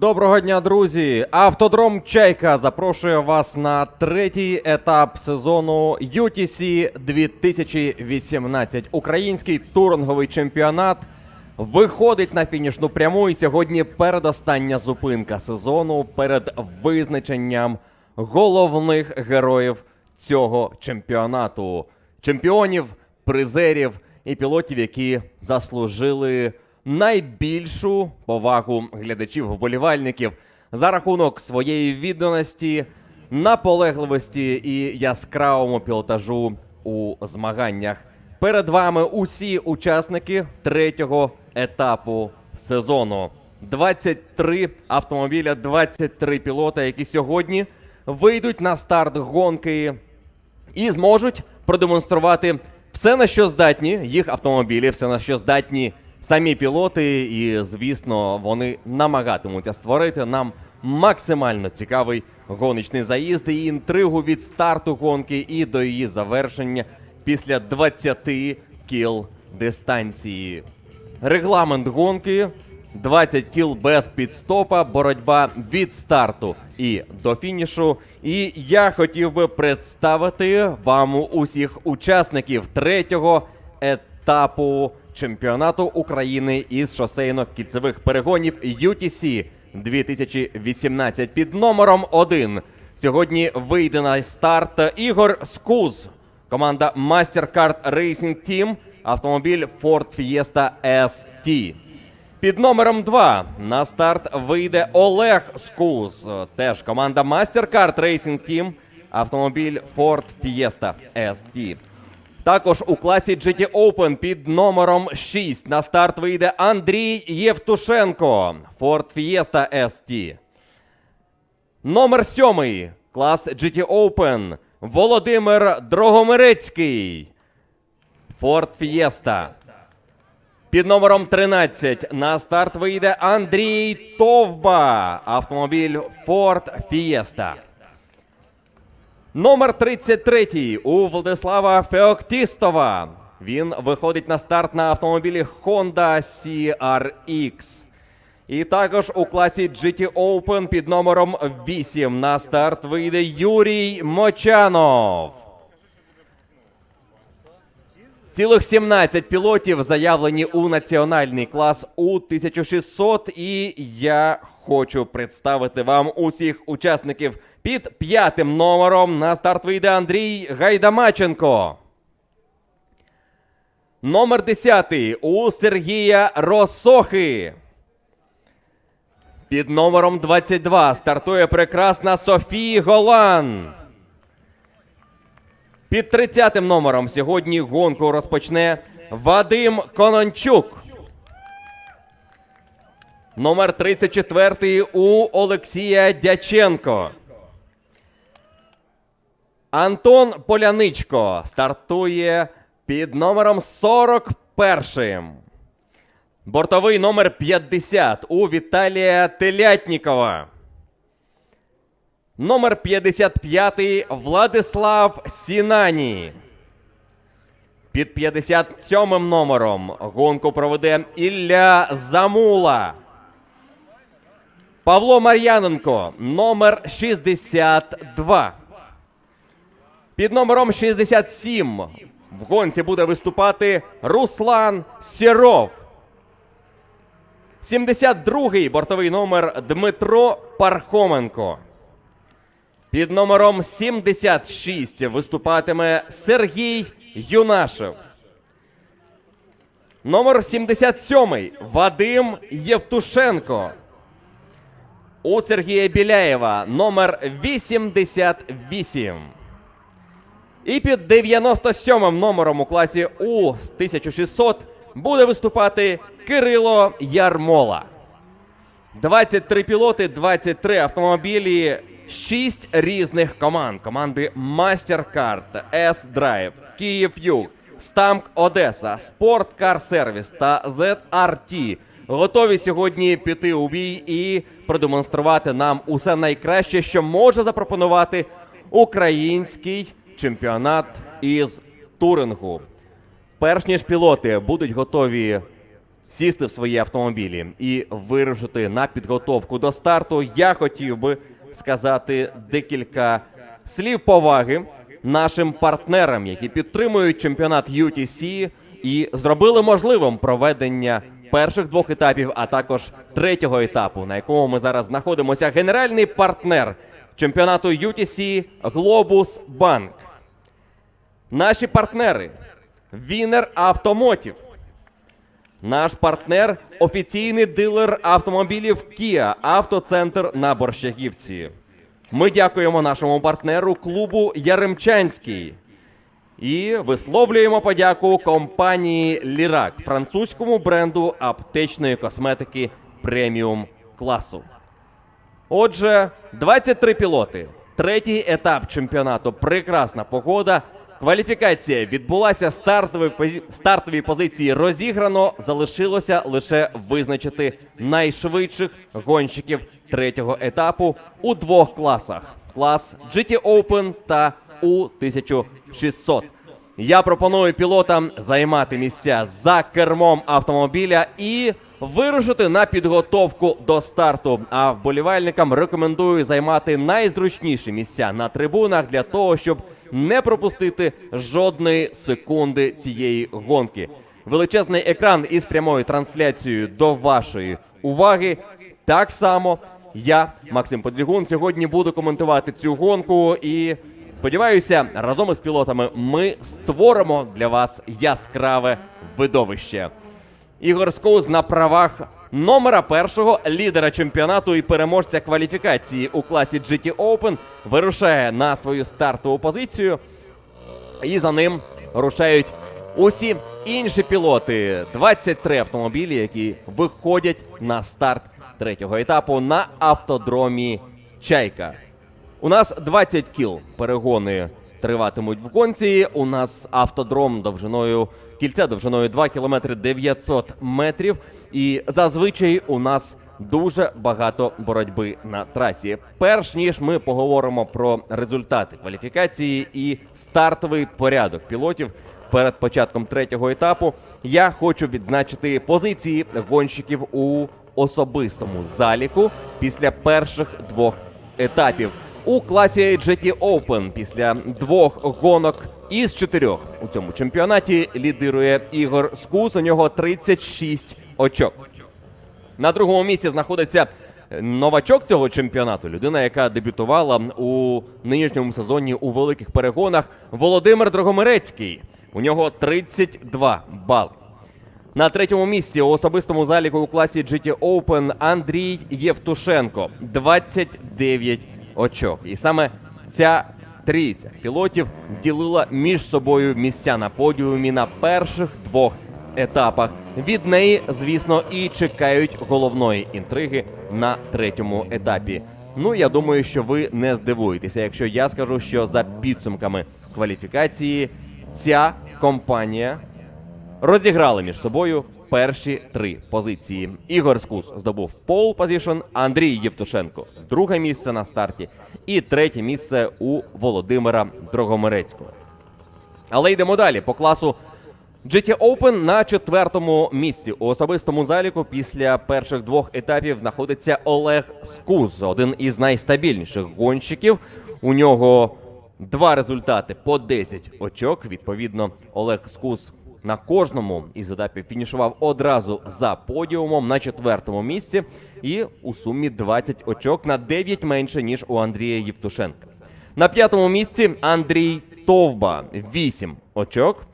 Доброго дня, друзі! Автодром Чайка запрошує вас на третій етап сезону UTC 2018. Український туринговий чемпіонат виходить на фінішну пряму. І сьогодні передостання зупинка сезону перед визначенням головних героїв цього чемпіонату. Чемпіонів, призерів і пілотів, які заслужили найбільшу повагу глядачів-вболівальників за рахунок своєї відданості, наполегливості і яскравому пілотажу у змаганнях. Перед вами усі учасники третього етапу сезону. 23 автомобіля, 23 пілота, які сьогодні вийдуть на старт гонки і зможуть продемонструвати все, на що здатні їх автомобілі, все на що здатні самі пілоти, і звісно, вони намагатимуться створити нам максимально цікавий гоночний заїзд і інтригу від старту гонки і до її завершення після 20 кіл дистанції. Регламент гонки 20 кіл без підстопа, боротьба від старту і до фінішу. І я хотів би представити вам усіх учасників третього етапу чемпіонату України із шосейно-кільцевих перегонів UTC 2018 під номером 1. Сьогодні вийде на старт Ігор Скуз, команда MasterCard Racing Team, автомобіль Ford Fiesta ST. Під номером 2 на старт вийде Олег Скуз, теж команда MasterCard Racing Team, автомобіль Ford Fiesta ST. Також у класі GT Open під номером 6 на старт вийде Андрій Євтушенко, Ford Fiesta ST. Номер 7 клас GT Open Володимир Дрогомирецький, Ford Fiesta. Під номером 13 на старт вийде Андрій Товба, автомобіль Ford Fiesta. Номер 33 у Владислава Феоктістова. Він виходить на старт на автомобілі Honda CRX. І також у класі GT Open під номером 8 на старт вийде Юрій Мочанов. Цілих 17 пілотів заявлені у національний клас у 1600. І я хочу представити вам усіх учасників під п'ятим номером. На старт вийде Андрій Гайдамаченко. Номер 10 у Сергія Росохи. Під номером 22 стартує прекрасна Софія Голан. Під 30 номером сьогодні гонку розпочне Вадим Конончук. Номер 34 у Олексія Дяченко. Антон Поляничко стартує під номером 41. Бортовий номер 50 у Віталія Телятнікова. Номер 55 Владислав Сінані. Під 57 номером гонку проведе Ілля Замула. Павло Мар'яненко, номер 62. Під номером 67 в гонці буде виступати Руслан Сіров. 72-й бортовий номер Дмитро Пархоменко. Під номером 76 виступатиме Сергій Юнашев. Номер 77 Вадим Євтушенко. У Сергія Біляєва номер 88. І під 97 номером у класі У з 1600 буде виступати Кирило Ярмола. 23 пілоти, 23 автомобілі, 6 різних команд. Команди MasterCard, S-Drive, Київ Стамк Одеса, Спорт Кар Сервіс та ZRT готові сьогодні піти у бій і продемонструвати нам усе найкраще, що може запропонувати український чемпіонат із турингу. Перш ніж пілоти будуть готові сісти в свої автомобілі і вирушити на підготовку до старту, я хотів би сказати декілька слів поваги нашим партнерам, які підтримують чемпіонат UTC і зробили можливим проведення перших двох етапів, а також третього етапу, на якому ми зараз знаходимося. Генеральний партнер чемпіонату UTC Globus Bank. Наші партнери Вінер Автомотів. Наш партнер офіційний дилер автомобілів Kia Автоцентр на Борщагівці. Ми дякуємо нашому партнеру клубу Яремчанський. І висловлюємо подяку компанії Лірак, французькому бренду аптечної косметики преміум класу. Отже, 23 пілоти. Третій етап чемпіонату. Прекрасна погода. Кваліфікація відбулася. Стартові, стартові позиції розіграно. Залишилося лише визначити найшвидших гонщиків третього етапу у двох класах: клас GT Open та У1600. Я пропоную пілотам займати місця за кермом автомобіля і вирушити на підготовку до старту. А вболівальникам рекомендую займати найзручніші місця на трибунах для того, щоб не пропустити жодної секунди цієї гонки. Величезний екран із прямою трансляцією до вашої уваги. Так само я, Максим Подзігун, сьогодні буду коментувати цю гонку і сподіваюся, разом із пілотами ми створимо для вас яскраве видовище. Ігор Скоуз на правах номера першого лідера чемпіонату і переможця кваліфікації у класі GT Open вирушає на свою стартову позицію. І за ним рушають усі інші пілоти. 23 автомобілі, які виходять на старт третього етапу на автодромі Чайка. У нас 20 кіл перегони триватимуть в гонці. У нас автодром довжиною кільця довжиною 2 км 900 метрів. І зазвичай у нас дуже багато боротьби на трасі. Перш ніж ми поговоримо про результати кваліфікації і стартовий порядок пілотів. Перед початком третього етапу я хочу відзначити позиції гонщиків у особистому заліку після перших двох етапів. У класі GT Open після двох гонок із чотирьох у цьому чемпіонаті лідирує Ігор Скус. У нього 36 очок. На другому місці знаходиться новачок цього чемпіонату, людина, яка дебютувала у нинішньому сезоні у великих перегонах. Володимир Дрогомирецький. У нього 32 бали. На третьому місці у особистому заліку у класі GT Open Андрій Євтушенко 29 очок. І саме ця трійця пілотів ділила між собою місця на подіумі на перших двох етапах. Від неї, звісно, і чекають головної інтриги на третьому етапі. Ну, я думаю, що ви не здивуєтеся, якщо я скажу, що за підсумками кваліфікації ця компанія розіграли між собою перші три позиції. Ігор Скуз здобув pole position, Андрій Євтушенко друге місце на старті, і третє місце у Володимира Дрогомирецького. Але йдемо далі по класу GT Open на четвертому місці у особистому заліку після перших двох етапів знаходиться Олег Скуз, один із найстабільніших гонщиків. У нього два результати по 10 очок. Відповідно, Олег Скуз на кожному із етапів фінішував одразу за подіумом на четвертому місці, і у сумі 20 очок на 9 менше ніж у Андрія Євтушенка. На п'ятому місці Андрій Товба 8 очок.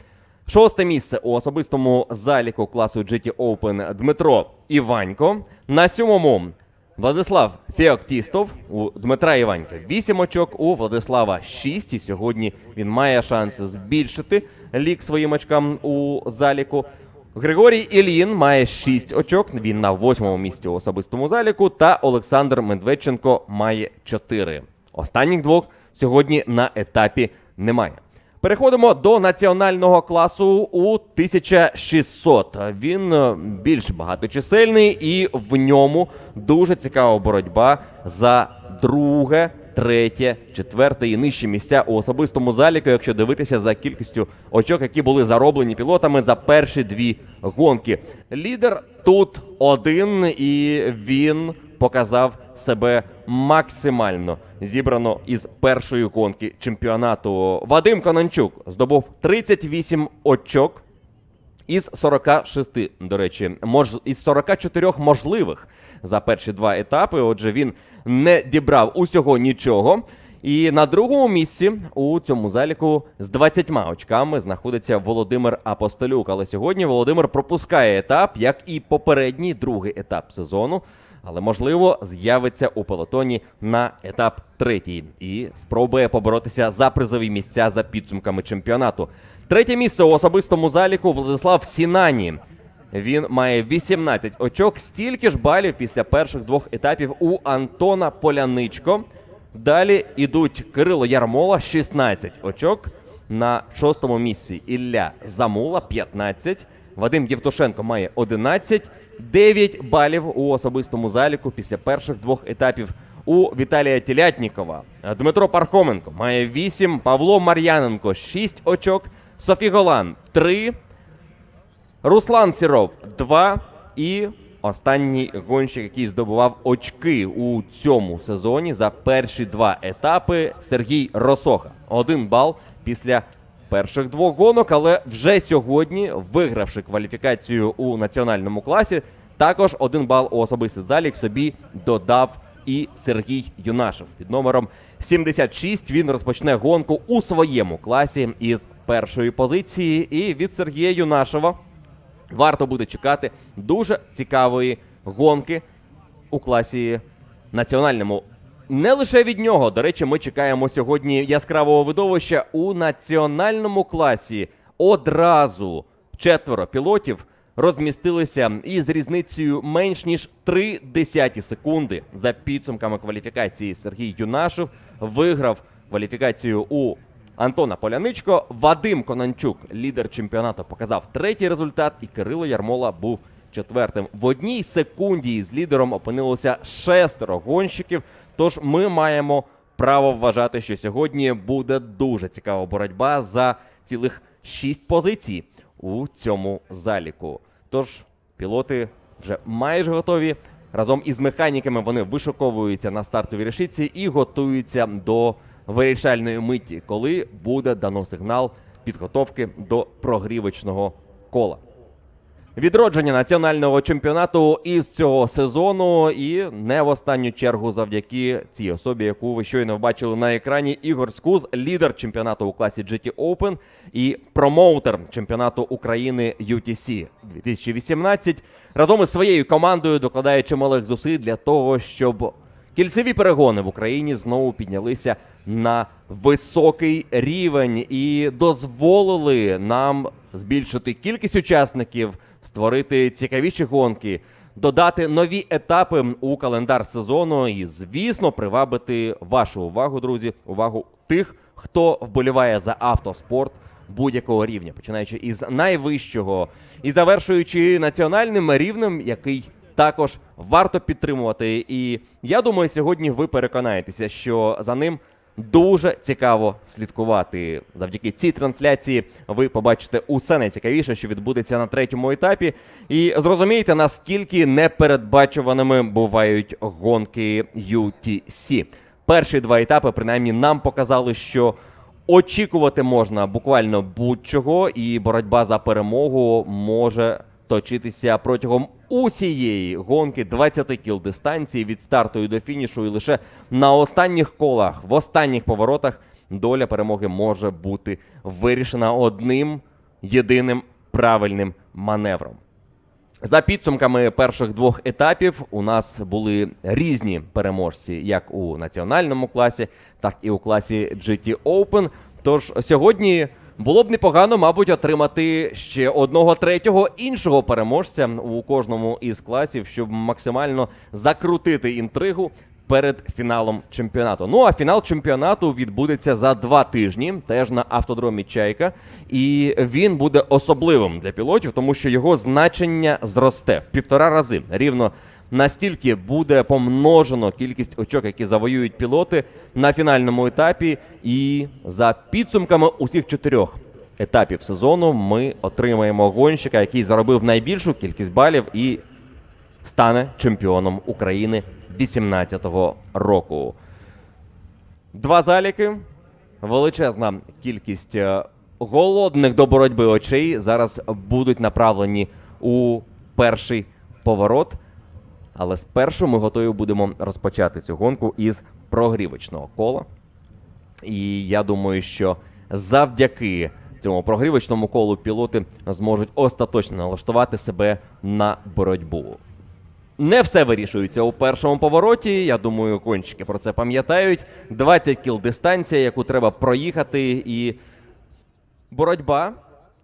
Шосте місце у особистому заліку класу GT Open Дмитро Іванько. На сьомому Владислав Феоктістов у Дмитра Іванька 8 очок, у Владислава 6. І сьогодні він має шанс збільшити лік своїм очкам у заліку. Григорій Ілін має 6 очок. Він на восьмому місці у особистому заліку. Та Олександр Медведченко має 4. Останніх двох сьогодні на етапі немає. Переходимо до національного класу у 1600. Він е, більш багаточисельний і в ньому дуже цікава боротьба за друге третє, четверте і нижчі місця у особистому заліку, якщо дивитися за кількістю очок, які були зароблені пілотами за перші дві гонки. Лідер тут один, і він показав себе максимально зібрано із першої гонки чемпіонату. Вадим Конончук здобув 38 очок. Із 46, до речі, мож... із 44 можливих за перші два етапи. Отже, він не дібрав усього нічого. І на другому місці у цьому заліку з 20 очками знаходиться Володимир Апостолюк. Але сьогодні Володимир пропускає етап, як і попередній другий етап сезону. Але можливо з'явиться у пелотоні на етап третій і спробує поборотися за призові місця за підсумками чемпіонату. Третє місце у особистому заліку Владислав Сінані. Він має 18 очок, стільки ж балів після перших двох етапів у Антона Поляничко. Далі йдуть Кирило Ярмола, 16 очок. На шостому місці Ілля Замула, 15. Вадим Євтушенко має 11. 9 балів у особистому заліку після перших двох етапів у Віталія Тілятнікова. Дмитро Пархоменко має 8. Павло Мар'яненко 6 очок. Софі Голан 3. Руслан Сіров 2 і останній гонщик, який здобував очки у цьому сезоні за перші два етапи Сергій Росоха. Один бал після перших двох гонок, але вже сьогодні, вигравши кваліфікацію у національному класі, також один бал у особистий залік собі додав і Сергій Юнашев під номером 76. Він розпочне гонку у своєму класі із першої позиції. І від Сергія Юнашева варто буде чекати дуже цікавої гонки у класі національному. Не лише від нього. До речі, ми чекаємо сьогодні яскравого видовища у національному класі. Одразу четверо пілотів розмістилися із різницею менш ніж 3 десяті секунди за підсумками кваліфікації. Сергій Юнашев виграв кваліфікацію у Антона Поляничко. Вадим Конанчук, лідер чемпіонату, показав третій результат, і Кирило Ярмола був четвертим. В одній секунді з лідером опинилося шестеро гонщиків. Тож ми маємо право вважати, що сьогодні буде дуже цікава боротьба за цілих шість позицій у цьому заліку. Тож пілоти вже майже готові. Разом із механіками вони вишуковуються на стартовій решітці і готуються до вирішальної миті, коли буде дано сигнал підготовки до прогрівочного кола. Відродження національного чемпіонату із цього сезону, і не в останню чергу завдяки цій особі, яку ви щойно бачили на екрані. Ігор Скуз, лідер чемпіонату у класі GT Open і промоутер чемпіонату України UTC 2018. Разом із своєю командою докладає чималих зусиль для того, щоб кільцеві перегони в Україні знову піднялися на високий рівень і дозволили нам збільшити кількість учасників, створити цікавіші гонки, додати нові етапи у календар сезону і, звісно, привабити вашу увагу, друзі, увагу тих, хто вболіває за автоспорт будь-якого рівня, починаючи із найвищого і завершуючи національним рівнем, який також варто підтримувати. І я думаю, сьогодні ви переконаєтеся, що за ним дуже цікаво слідкувати. Завдяки цій трансляції ви побачите усе найцікавіше, що відбудеться на третьому етапі, і зрозумієте, наскільки непередбачуваними бувають гонки UTC. Перші два етапи, принаймні, нам показали, що. Очікувати можна буквально будь-чого, і боротьба за перемогу може точитися протягом усієї гонки 20 кіл дистанції від старту і до фінішу. І лише на останніх колах, в останніх поворотах, доля перемоги може бути вирішена одним єдиним правильним маневром. За підсумками перших двох етапів у нас були різні переможці, як у національному класі, так і у класі GT Open. Тож сьогодні було б непогано, мабуть, отримати ще одного третього іншого переможця у кожному із класів, щоб максимально закрутити інтригу. Перед фіналом чемпіонату. Ну а фінал чемпіонату відбудеться за два тижні, теж на автодромі Чайка. І він буде особливим для пілотів, тому що його значення зросте в півтора рази рівно настільки буде помножено кількість очок, які завоюють пілоти на фінальному етапі. І за підсумками усіх чотирьох етапів сезону ми отримаємо гонщика, який заробив найбільшу кількість балів і стане чемпіоном України 2018 року. Два заліки, величезна кількість е, голодних до боротьби очей зараз будуть направлені у перший поворот. Але спершу ми готові будемо розпочати цю гонку із прогрівочного кола. І я думаю, що завдяки цьому прогрівочному колу пілоти зможуть остаточно налаштувати себе на боротьбу. Не все вирішується у першому повороті. Я думаю, кончики про це пам'ятають. 20 кіл дистанція, яку треба проїхати, і боротьба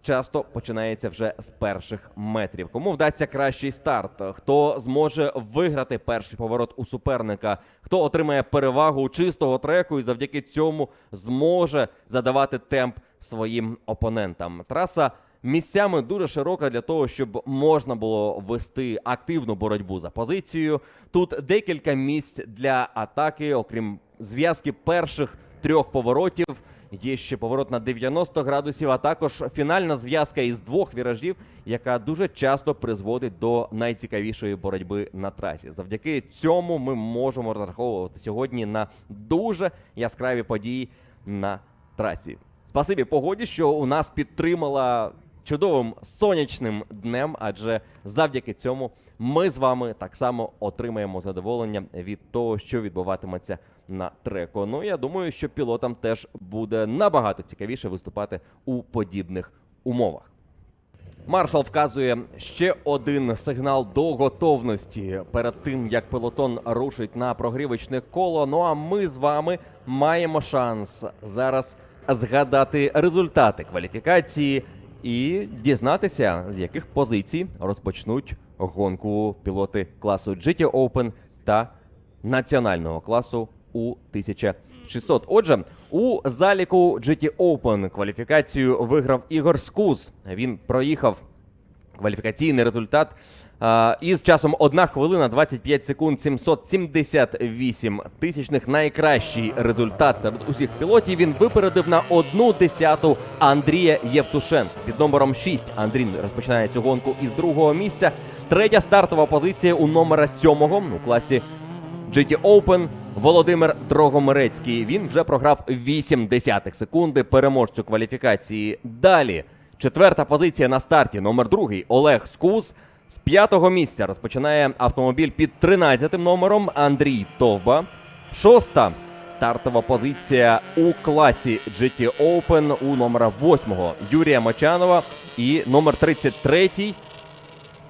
часто починається вже з перших метрів. Кому вдасться кращий старт? Хто зможе виграти перший поворот у суперника? Хто отримає перевагу чистого треку і завдяки цьому зможе задавати темп своїм опонентам? Траса місцями дуже широка для того, щоб можна було вести активну боротьбу за позицію. Тут декілька місць для атаки, окрім зв'язки перших трьох поворотів. Є ще поворот на 90 градусів, а також фінальна зв'язка із двох віражів, яка дуже часто призводить до найцікавішої боротьби на трасі. Завдяки цьому ми можемо розраховувати сьогодні на дуже яскраві події на трасі. Спасибі погоді, що у нас підтримала чудовим сонячним днем, адже завдяки цьому ми з вами так само отримаємо задоволення від того, що відбуватиметься на треку. Ну я думаю, що пілотам теж буде набагато цікавіше виступати у подібних умовах. Маршал вказує ще один сигнал до готовності перед тим, як пелотон рушить на прогрівочне коло. Ну а ми з вами маємо шанс зараз згадати результати кваліфікації і дізнатися, з яких позицій розпочнуть гонку пілоти класу GT Open та національного класу у 1600. Отже, у заліку GT Open кваліфікацію виграв Ігор Скуз. Він проїхав кваліфікаційний результат із часом 1 хвилина 25 секунд 778 тисячних. Найкращий результат серед усіх пілотів. Він випередив на одну десяту Андрія Євтушенка. Під номером 6 Андрій розпочинає цю гонку із другого місця. Третя стартова позиція у номера сьомого у класі GT Open Володимир Дрогомирецький. Він вже програв 8 десятих секунди переможцю кваліфікації. Далі четверта позиція на старті. Номер другий Олег Скус. З п'ятого місця розпочинає автомобіль під 13 номером Андрій Товба. Шоста стартова позиція у класі GT Open у номера восьмого Юрія Мочанова. І номер 33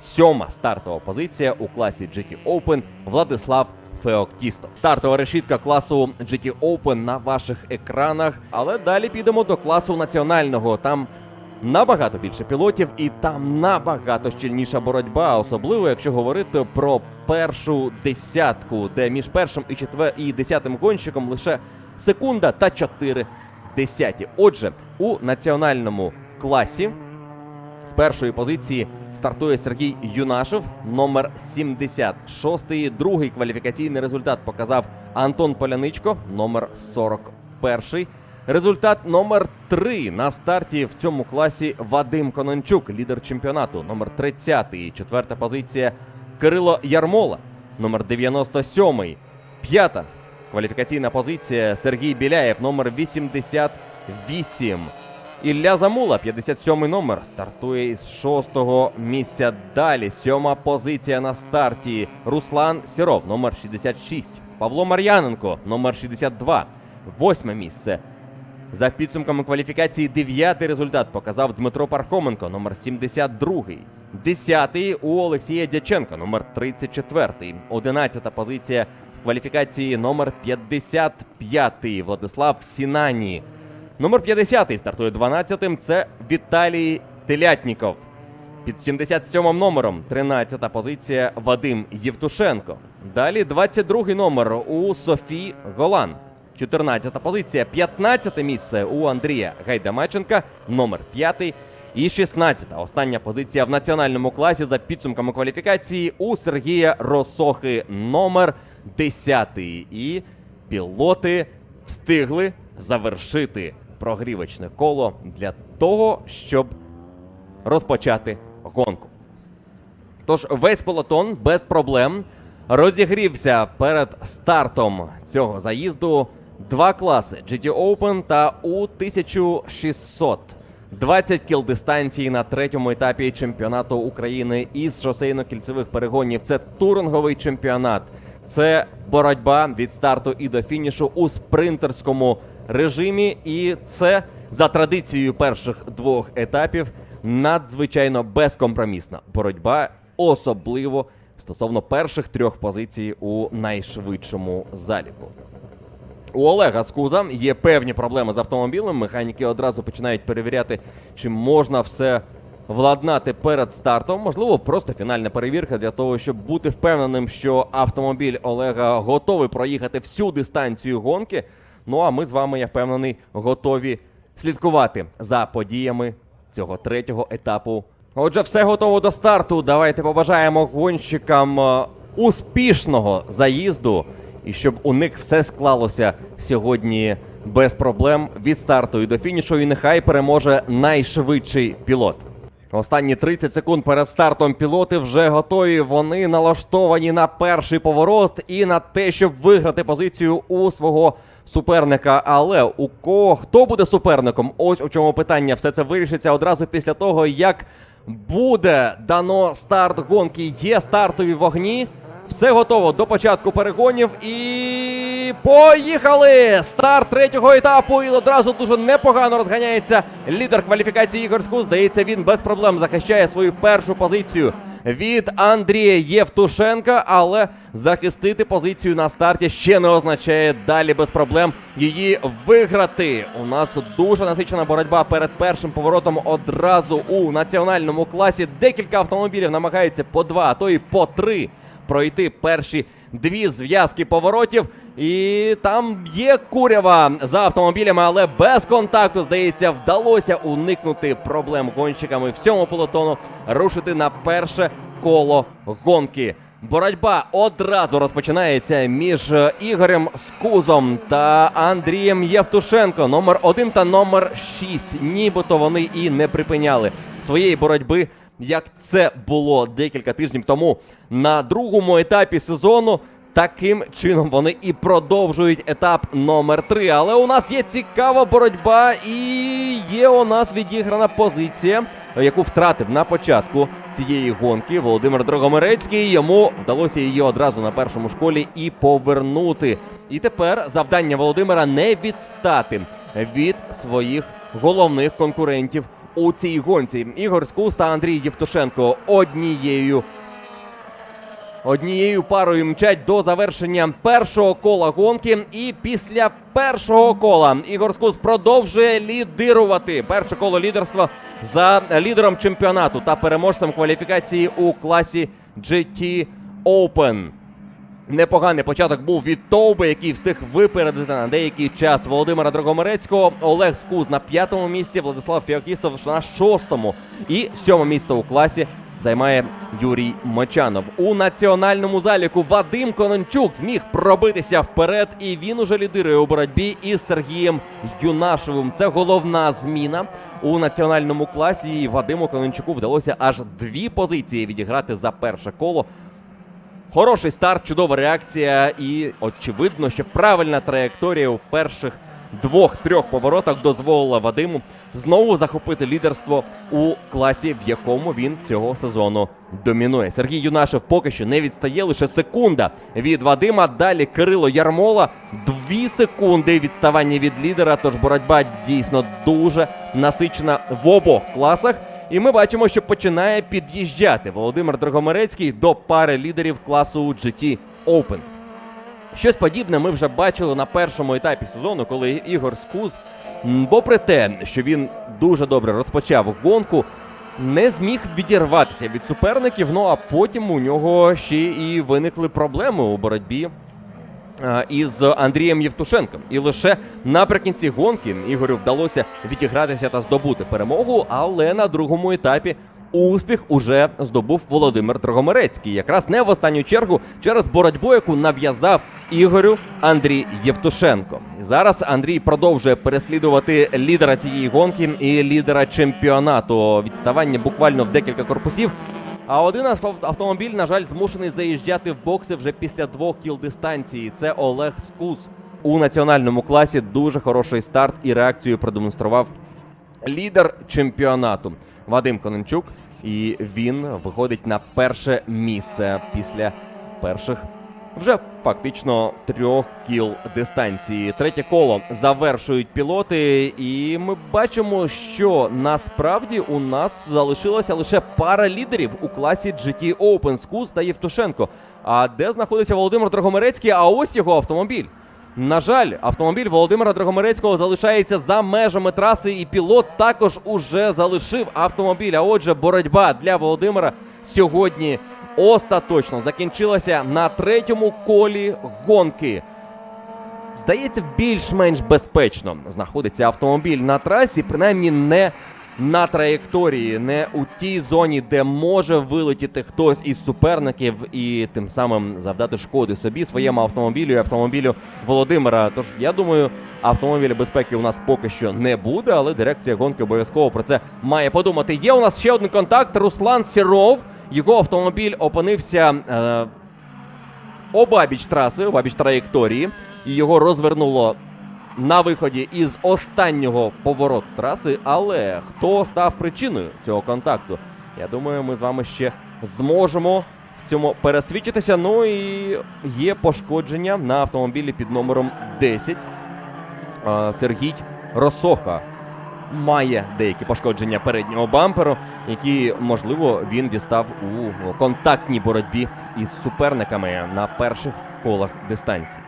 Сьома стартова позиція у класі GT Open Владислав Феоктісто. Стартова решітка класу GT Open на ваших екранах. Але далі підемо до класу національного. Там набагато більше пілотів, і там набагато щільніша боротьба, особливо якщо говорити про першу десятку, де між першим і четвер і десятим гонщиком лише секунда та чотири десяті. Отже, у національному класі з першої позиції стартує Сергій Юнашев, номер 76. Другий кваліфікаційний результат показав Антон Поляничко, номер 41. Результат номер 3 на старті в цьому класі Вадим Конончук, лідер чемпіонату, номер 30. Четверта позиція Кирило Ярмола, номер 97. П'ята кваліфікаційна позиція Сергій Біляєв, номер 88. Ілля Замула, 57 номер, стартує із шостого місця. Далі сьома позиція на старті. Руслан Сіров, номер 66. Павло Мар'яненко, номер 62. Восьме місце. За підсумками кваліфікації, дев'ятий результат показав Дмитро Пархоменко, номер 72. Десятий у Олексія Дяченка, номер 34. Одинадцята позиція в кваліфікації номер 55. Владислав Сінані. Номер 50 стартує 12-тим. Це Віталій Телятніков. Під 77 номером 13 позиція Вадим Євтушенко. Далі 22 номер у Софі Голан. 14 позиція, 15 місце у Андрія Гайдамаченка, номер 5. І 16-та остання позиція в національному класі за підсумками кваліфікації у Сергія Росохи номер 10. І пілоти встигли завершити прогрівочне коло для того, щоб розпочати гонку. Тож весь пелотон без проблем розігрівся перед стартом цього заїзду. Два класи GT Open та У-1600. 20 кіл дистанції на третьому етапі чемпіонату України із шосейно-кільцевих перегонів. Це туринговий чемпіонат. Це боротьба від старту і до фінішу у спринтерському режимі. І це за традицією перших двох етапів надзвичайно безкомпромісна боротьба, особливо стосовно перших трьох позицій у найшвидшому заліку. У Олега Скуза є певні проблеми з автомобілем. Механіки одразу починають перевіряти, чи можна все владнати перед стартом. Можливо, просто фінальна перевірка для того, щоб бути впевненим, що автомобіль Олега готовий проїхати всю дистанцію гонки. Ну а ми з вами, я впевнений, готові слідкувати за подіями цього третього етапу. Отже, все готово до старту. Давайте побажаємо гонщикам е, успішного заїзду і щоб у них все склалося сьогодні без проблем від старту і до фінішу. І нехай переможе найшвидший пілот. Останні 30 секунд перед стартом пілоти вже готові. Вони налаштовані на перший поворот і на те, щоб виграти позицію у свого суперника. Але у кого хто буде суперником? Ось у чому питання. Все це вирішиться одразу після того, як буде дано старт гонки. Є стартові вогні. Все готово до початку перегонів і поїхали! Старт третього етапу. І одразу дуже непогано розганяється лідер кваліфікації Ігор. Здається, він без проблем захищає свою першу позицію від Андрія Євтушенка, але захистити позицію на старті ще не означає далі без проблем її виграти. У нас дуже насичена боротьба перед першим поворотом одразу у національному класі. Декілька автомобілів намагаються по два, а то і по три пройти перші дві зв'язки поворотів. І там є курява за автомобілями, але без контакту, здається, вдалося уникнути проблем гонщиками всьому пелотону, рушити на перше коло гонки. Боротьба одразу розпочинається між е, Ігорем Скузом та Андрієм Євтушенко. Номер один та номер шість. Нібито вони і не припиняли своєї боротьби як це було декілька тижнів тому на другому етапі сезону. Таким чином вони і продовжують етап номер 3 Але у нас є цікава боротьба, і є у нас відіграна позиція, яку втратив на початку цієї гонки Володимир Дрогомирецький. Йому вдалося її одразу на першому школі і повернути. І тепер завдання Володимира не відстати від своїх головних конкурентів у цій гонці. Ігор Скус та Андрій Євтушенко однією. Однією парою мчать до завершення першого кола гонки. І після першого кола Ігор Скус продовжує лідирувати. Перше коло лідерства за лідером чемпіонату та переможцем кваліфікації у класі GT Open. Непоганий початок був від Товби, який встиг випередити на деякий час Володимира Драгомирецького. Олег Скуз на п'ятому місці, Владислав Фіокістов на шостому. І сьоме місце у класі займає Юрій Мочанов. У національному заліку Вадим Конончук зміг пробитися вперед, і він уже лідирує у боротьбі із Сергієм Юнашевим. Це головна зміна. У національному класі Вадиму Конончуку вдалося аж дві позиції відіграти за перше коло. Хороший старт, чудова реакція, і очевидно, що правильна траєкторія у перших двох-трьох поворотах дозволила Вадиму знову захопити лідерство у класі, в якому він цього сезону домінує. Сергій Юнашев поки що не відстає лише секунда від Вадима. Далі Кирило Ярмола. Дві секунди відставання від лідера. Тож боротьба дійсно дуже насичена в обох класах. І ми бачимо, що починає під'їжджати Володимир Драгомирецький до пари лідерів класу GT Open. Щось подібне ми вже бачили на першому етапі сезону, коли Ігор Скуз, попри те, що він дуже добре розпочав гонку, не зміг відірватися від суперників. Ну а потім у нього ще і виникли проблеми у боротьбі із Андрієм Євтушенком. І лише наприкінці гонки Ігорю вдалося відігратися та здобути перемогу, але на другому етапі. Успіх уже здобув Володимир Дрогомерецький, якраз не в останню чергу через боротьбу, яку нав'язав Ігорю Андрій Євтушенко. Зараз Андрій продовжує переслідувати лідера цієї гонки і лідера чемпіонату. Відставання буквально в декілька корпусів. А один автомобіль, на жаль, змушений заїжджати в бокси вже після двох кіл дистанції. Це Олег Скус. У національному класі дуже хороший старт і реакцію продемонстрував лідер чемпіонату Вадим Конончук. І він виходить на перше місце після перших вже фактично трьох кіл дистанції. Третє коло завершують пілоти, і ми бачимо, що насправді у нас залишилася лише пара лідерів у класі GT Open Скус та Євтушенко. А де знаходиться Володимир Драгомерецький? А ось його автомобіль. На жаль, автомобіль Володимира Драгомерецького залишається за межами траси, і пілот також уже залишив автомобіль. А отже, боротьба для Володимира сьогодні остаточно закінчилася на третьому колі гонки. Здається, більш-менш безпечно знаходиться автомобіль на трасі, принаймні не на траєкторії, не у тій зоні, де може вилетіти хтось із суперників і тим самим завдати шкоди собі, своєму автомобілю і автомобілю Володимира. Тож я думаю, автомобіля безпеки у нас поки що не буде, але дирекція гонки обов'язково про це має подумати. Є у нас ще один контакт. Руслан Сіров. Його автомобіль опинився. Е, обабіч траси, обабіч траєкторії, і його розвернуло на виході із останнього повороту траси. Але хто став причиною цього контакту? Я думаю, ми з вами ще зможемо в цьому пересвідчитися. Ну і є пошкодження на автомобілі під номером 10. Сергій Росоха має деякі пошкодження переднього бамперу, які, можливо, він дістав у контактній боротьбі із суперниками на перших колах дистанції.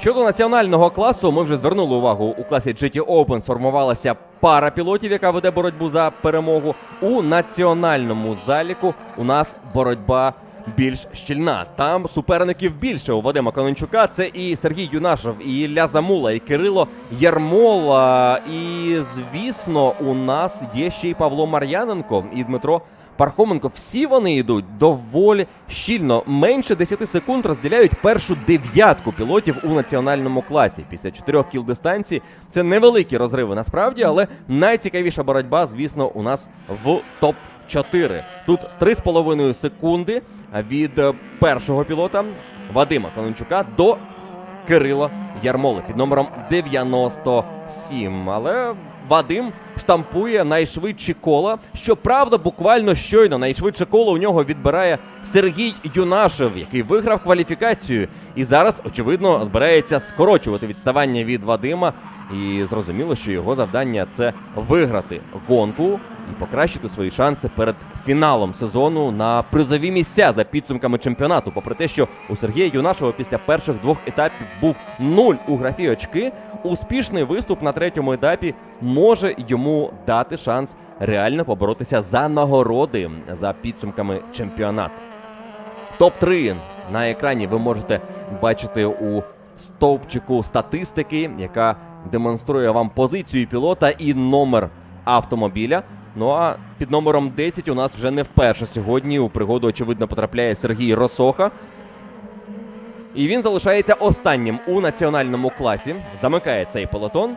Щодо національного класу, ми вже звернули увагу у класі GT Open сформувалася пара пілотів, яка веде боротьбу за перемогу. У національному заліку у нас боротьба більш щільна. Там суперників більше у Вадима Конончука. Це і Сергій Юнашев, і Ілля Замула, і Кирило Ярмола. І звісно, у нас є ще й Павло Мар'яненко і Дмитро. Пархоменко, всі вони йдуть доволі щільно. Менше 10 секунд розділяють першу дев'ятку пілотів у національному класі. Після чотирьох кіл дистанції це невеликі розриви насправді, але найцікавіша боротьба, звісно, у нас в топ 4 Тут 3,5 секунди від е, першого пілота Вадима Конончука до Кирила Ярмоли під номером 97. Але Вадим штампує найшвидші кола. Щоправда, буквально щойно найшвидше коло у нього відбирає Сергій Юнашев, який виграв кваліфікацію. І зараз, очевидно, збирається скорочувати відставання від Вадима. І зрозуміло, що його завдання це виграти гонку і покращити свої шанси перед фіналом сезону на призові місця за підсумками чемпіонату. Попри те, що у Сергія Юнашева після перших двох етапів був нуль у графі очки, успішний виступ на третьому етапі може йому дати шанс реально поборотися за нагороди за підсумками чемпіонату. Топ-3 на екрані ви можете бачити у стовпчику статистики, яка демонструє вам позицію пілота і номер автомобіля. Ну а під номером 10 у нас вже не вперше сьогодні у пригоду, очевидно, потрапляє Сергій Росоха. І він залишається останнім у національному класі. Замикає цей пелотон.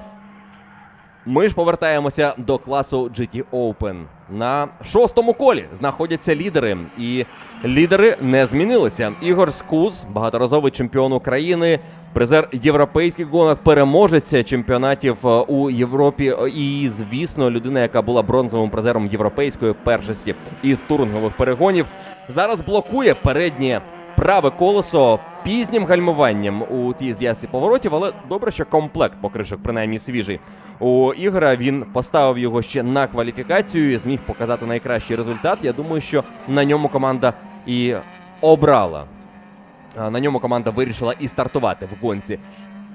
Ми ж повертаємося до класу GT Open. На шостому колі знаходяться лідери, і лідери не змінилися. Ігор Скуз, багаторазовий чемпіон України, призер європейських гонок, переможець чемпіонатів е, у Європі. І, звісно, людина, яка була бронзовим призером європейської першості із турингових перегонів, зараз блокує переднє праве колесо пізнім гальмуванням у цій зв'язці поворотів, але добре, що комплект покришок принаймні свіжий. У ігра він поставив його ще на кваліфікацію, і зміг показати найкращий результат. Я думаю, що на ньому команда і обрала. На ньому команда вирішила і стартувати в гонці.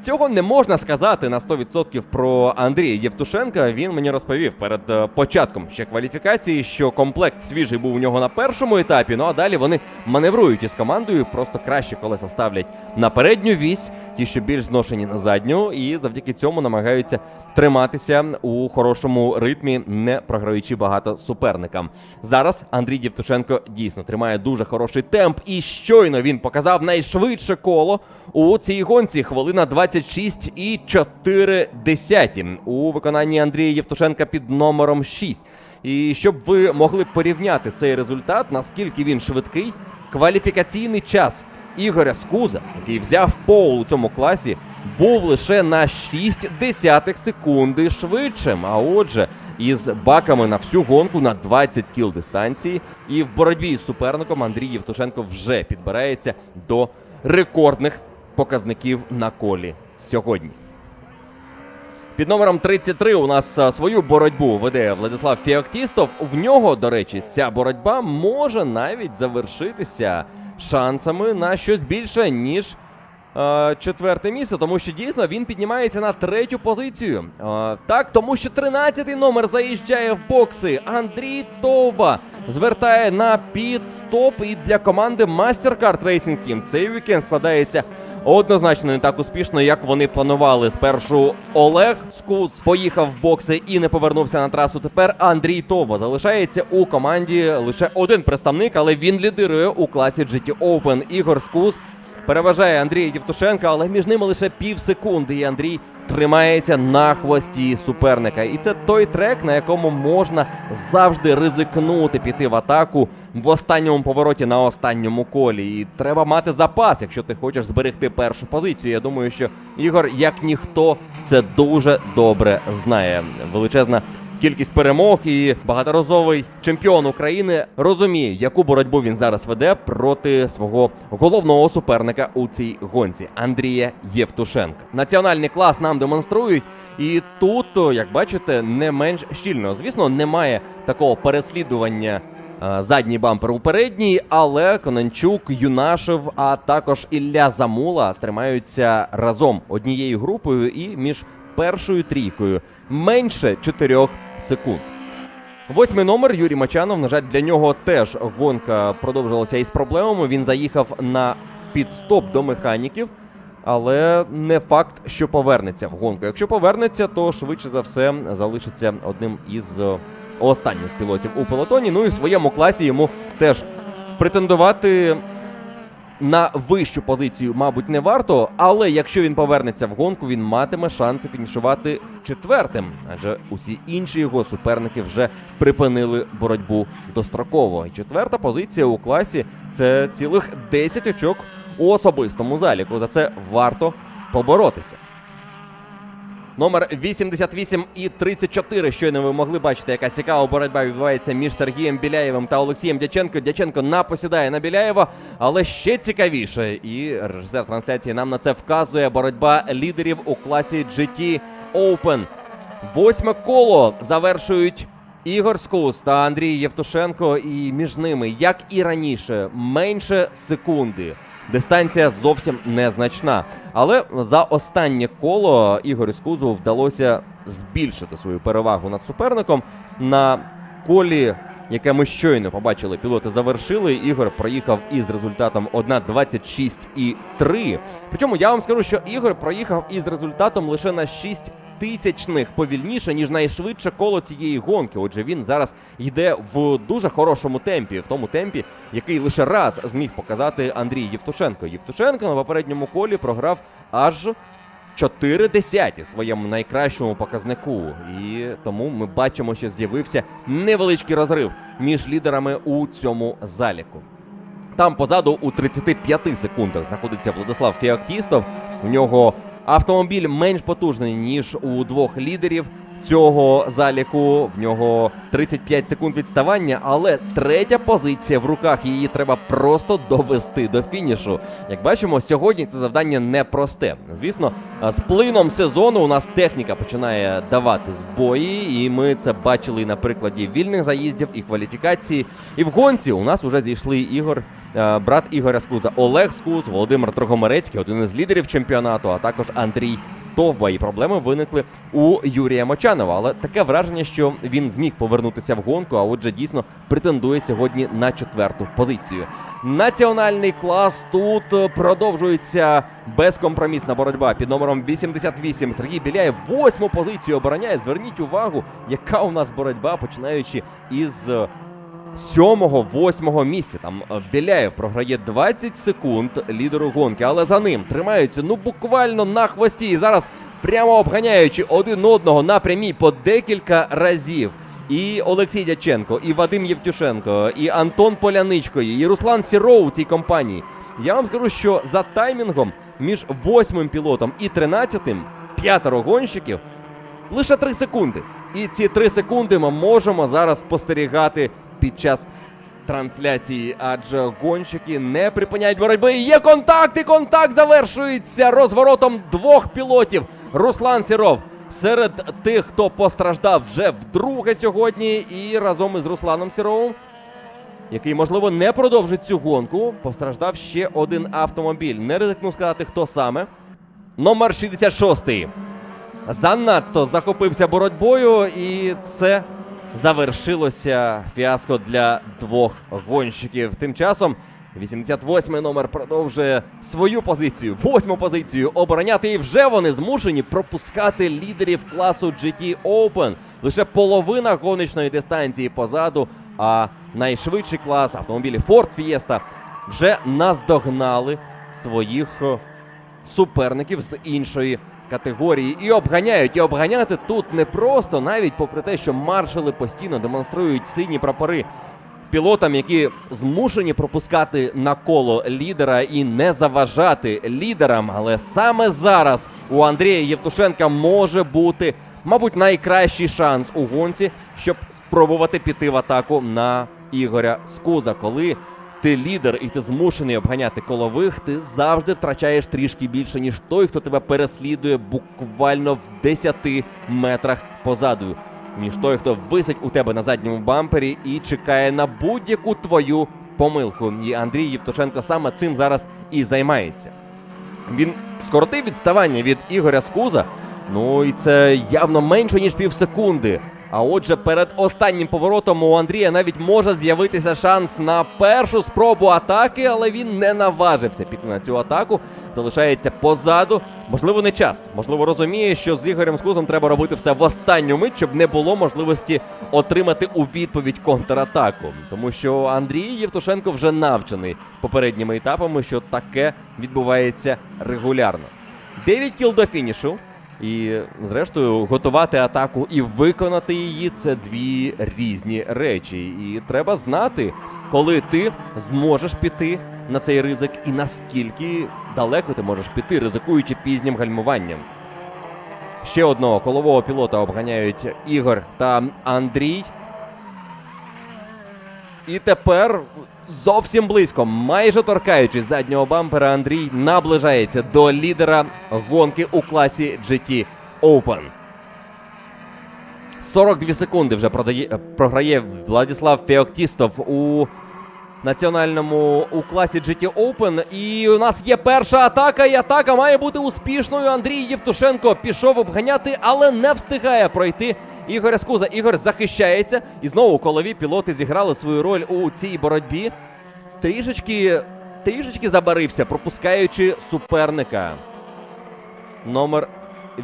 Цього не можна сказати на 100% про Андрія Євтушенка. Він мені розповів перед е, початком ще кваліфікації, що комплект свіжий був у нього на першому етапі. Ну а далі вони маневрують із командою, просто краще колеса ставлять на передню вісь, ті, що більш зношені на задню, і завдяки цьому намагаються триматися у хорошому ритмі, не програючи багато суперникам. Зараз Андрій Євтушенко дійсно тримає дуже хороший темп, і щойно він показав найшвидше коло у цій гонці. Хвилина 26 і 4 десяті у виконанні Андрія Євтушенка під номером 6. І щоб ви могли порівняти цей результат, наскільки він швидкий, кваліфікаційний час Ігоря Скуза, який взяв пол у цьому класі, був лише на 6 десятих секунди швидшим. А отже, із баками на всю гонку на 20 кіл дистанції. І в боротьбі з суперником Андрій Євтушенко вже підбирається до рекордних показників на колі сьогодні. Під номером 33 у нас свою боротьбу веде Владислав Феоктістов. В нього, до речі, ця боротьба може навіть завершитися шансами на щось більше, ніж е, четверте місце, тому що дійсно він піднімається на третю позицію. Е, так, тому що 13-й номер заїжджає в бокси. Андрій Товба звертає на підстоп і для команди MasterCard Racing Team цей вікенд складається однозначно не так успішно, як вони планували. Спершу Олег Скуц поїхав в бокси і не повернувся на трасу. Тепер Андрій Товба залишається у команді лише один представник, але він лідирує у класі GT Open. Ігор Скуц переважає Андрія Дівтушенка, але між ними лише пів секунди. І Андрій тримається на хвості суперника. І це той трек, на якому можна завжди ризикнути піти в атаку в останньому повороті на останньому колі. І треба мати запас, якщо ти хочеш зберегти першу позицію. Я думаю, що Ігор, як ніхто, це дуже добре знає. Величезна кількість перемог і багаторазовий чемпіон України розуміє, яку боротьбу він зараз веде проти свого головного суперника у цій гонці Андрія Євтушенка. Національний клас нам демонструють, і тут, як бачите, не менш щільно. Звісно, немає такого переслідування. е, Задній бампер у передній, але Конончук, Юнашев, а також Ілля Замула тримаються разом однією групою і між першою трійкою менше 4 секунд. Восьмий номер Юрій Мачанов. На жаль, для нього теж гонка продовжилася із проблемами. Він заїхав на підстоп до механіків, але не факт, що повернеться в гонку. Якщо повернеться, то швидше за все залишиться одним із е, останніх пілотів у пелотоні. Ну і в своєму класі йому теж претендувати на вищу позицію, мабуть, не варто, але якщо він повернеться в гонку, він матиме шанси фінішувати четвертим, адже усі інші його суперники вже припинили боротьбу достроково. І четверта позиція у класі це цілих 10 очок у особистому заліку. За це варто поборотися. Номер 88 і 34. Щойно ви могли бачити, яка цікава боротьба відбувається між Сергієм Біляєвим та Олексієм Дяченко. Дяченко напосідає на Біляєва, але ще цікавіше. І режисер трансляції нам на це вказує боротьба лідерів у класі GT Open. Восьме коло завершують Ігор Скус та Андрій Євтушенко. І між ними, як і раніше, менше секунди. Дистанція зовсім незначна. Але за останнє коло Ігорю Скузу вдалося збільшити свою перевагу над суперником. На колі, яке ми щойно побачили, пілоти завершили. Ігор проїхав із результатом 1.26,3. Причому я вам скажу, що Ігор проїхав із результатом лише на 6 тисячних повільніше, ніж найшвидше коло цієї гонки. Отже, він зараз йде в дуже хорошому темпі, в тому темпі, який лише раз зміг показати Андрій Євтушенко. Євтушенко на попередньому колі програв аж 4 десяті своєму найкращому показнику. І тому ми бачимо, що з'явився невеличкий розрив між лідерами у цьому заліку. Там позаду у 35 секундах знаходиться Владислав Феоктістов. У нього автомобіль менш потужний, ніж у двох лідерів. Цього заліку. В нього 35 секунд відставання, але третя позиція в руках. Її треба просто довести до фінішу. Як бачимо, сьогодні це завдання непросте. Звісно, з плином сезону у нас техніка починає давати збої, і ми це бачили на прикладі вільних заїздів і кваліфікації. І в гонці у нас вже зійшли ігор. е, Брат Ігоря Скуза Олег Скуз, Володимир Трогомерецький, один із лідерів чемпіонату, а також Андрій Товба. І проблеми виникли у Юрія Мочанова. Але таке враження, що він зміг повернутися в гонку, а отже, дійсно претендує сьогодні на четверту позицію. Національний клас тут продовжується безкомпромісна боротьба під номером 88. Сергій Біляєв восьму позицію обороняє. Зверніть увагу, яка у нас боротьба, починаючи із. Е, Сьомого, восьмого місця. Там е, Біляєв програє 20 секунд лідеру гонки, але за ним тримаються ну буквально на хвості. І зараз прямо обганяючи один одного на прямій по декілька разів. І Олексій Дяченко, і Вадим Євтюшенко, і Антон Поляничко, і Руслан Сіроу у цій компанії. Я вам скажу, що за таймінгом між восьмим пілотом і тринадцятим п'ятеро гонщиків лише 3 секунди. І ці 3 секунди ми можемо зараз спостерігати під час трансляції, адже гонщики не припиняють боротьби. Є контакт, і контакт завершується розворотом двох пілотів. Руслан Сіров серед тих, хто постраждав вже вдруге сьогодні, і разом із Русланом Сіровим який, можливо, не продовжить цю гонку. Постраждав ще один автомобіль. Не ризикну сказати, хто саме. Номер 66. Занадто захопився боротьбою, і це завершилося фіаско для двох гонщиків. Тим часом 88-й номер продовжує свою позицію, восьму позицію обороняти. І вже вони змушені пропускати лідерів класу GT Open. Лише половина гоночної дистанції позаду. А найшвидший клас автомобілі Ford Fiesta вже наздогнали своїх е, суперників з іншої категорії і обганяють. І обганяти тут не просто, навіть попри те, що маршали постійно демонструють сині прапори пілотам, які змушені пропускати на коло лідера і не заважати лідерам. Але саме зараз у Андрія Євтушенка може бути, мабуть, найкращий шанс у гонці, щоб спробувати піти в атаку на Ігоря Скуза, коли ти лідер і ти змушений обганяти колових, ти завжди втрачаєш трішки більше, ніж той, хто тебе переслідує буквально в 10 метрах позаду. Ніж той, хто висить у тебе на задньому бампері і чекає на будь-яку твою помилку. І Андрій Євтушенко саме цим зараз і займається. Він скоротив відставання від Ігоря Скуза. Ну і це явно менше, ніж півсекунди. А отже, перед останнім поворотом у Андрія навіть може з'явитися шанс на першу спробу атаки, але він не наважився піти на цю атаку. Залишається позаду. Можливо, не час. Можливо, розуміє, що з Ігорем Скузом треба робити все в останню мить, щоб не було можливості отримати у відповідь контратаку. Тому що Андрій Євтушенко вже навчений попередніми етапами, що таке відбувається регулярно. 9 кіл до фінішу. І, зрештою, готувати атаку і виконати її це дві різні речі. І треба знати, коли ти зможеш піти на цей ризик, і наскільки далеко ти можеш піти, ризикуючи пізнім гальмуванням. Ще одного колового пілота обганяють Ігор та Андрій. І тепер зовсім близько, майже торкаючись заднього бампера, Андрій наближається до лідера гонки у класі GT Open. 42 секунди вже продає, програє Владислав Феоктістов у національному у класі GT Open. І у нас є перша атака, і атака має бути успішною. Андрій Євтушенко пішов обганяти, але не встигає пройти Ігоря Скуза. Ігор захищається. І знову колові пілоти зіграли свою роль у цій боротьбі. Трішечки, трішечки забарився, пропускаючи суперника. Номер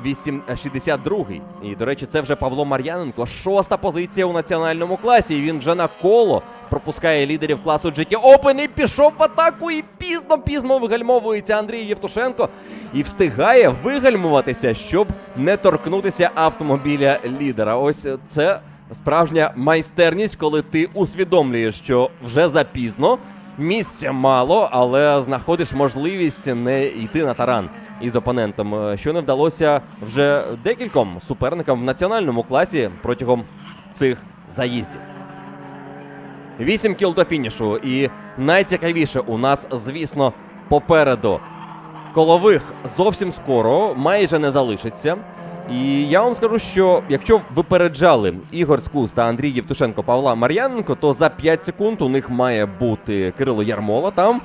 8, е, 62. І, до речі, це вже Павло Мар'яненко. Шоста позиція у національному класі. І він вже на коло пропускає лідерів класу GT Open і пішов в атаку. І пізно-пізно вигальмовується Андрій Євтушенко. І встигає вигальмуватися, щоб не торкнутися автомобіля лідера. Ось це справжня майстерність, коли ти усвідомлюєш, що вже запізно. Місця мало, але знаходиш можливість не йти на таран. Із опонентом, е, що не вдалося вже декільком суперникам в національному класі протягом цих заїздів. Вісім кіл до фінішу. І найцікавіше у нас, звісно, попереду колових зовсім скоро, майже не залишиться. І я вам скажу, що якщо випереджали Ігор Скус та Андрій Євтушенко Павла Мар'яненко, то за 5 секунд у них має бути Кирило Ярмола. Там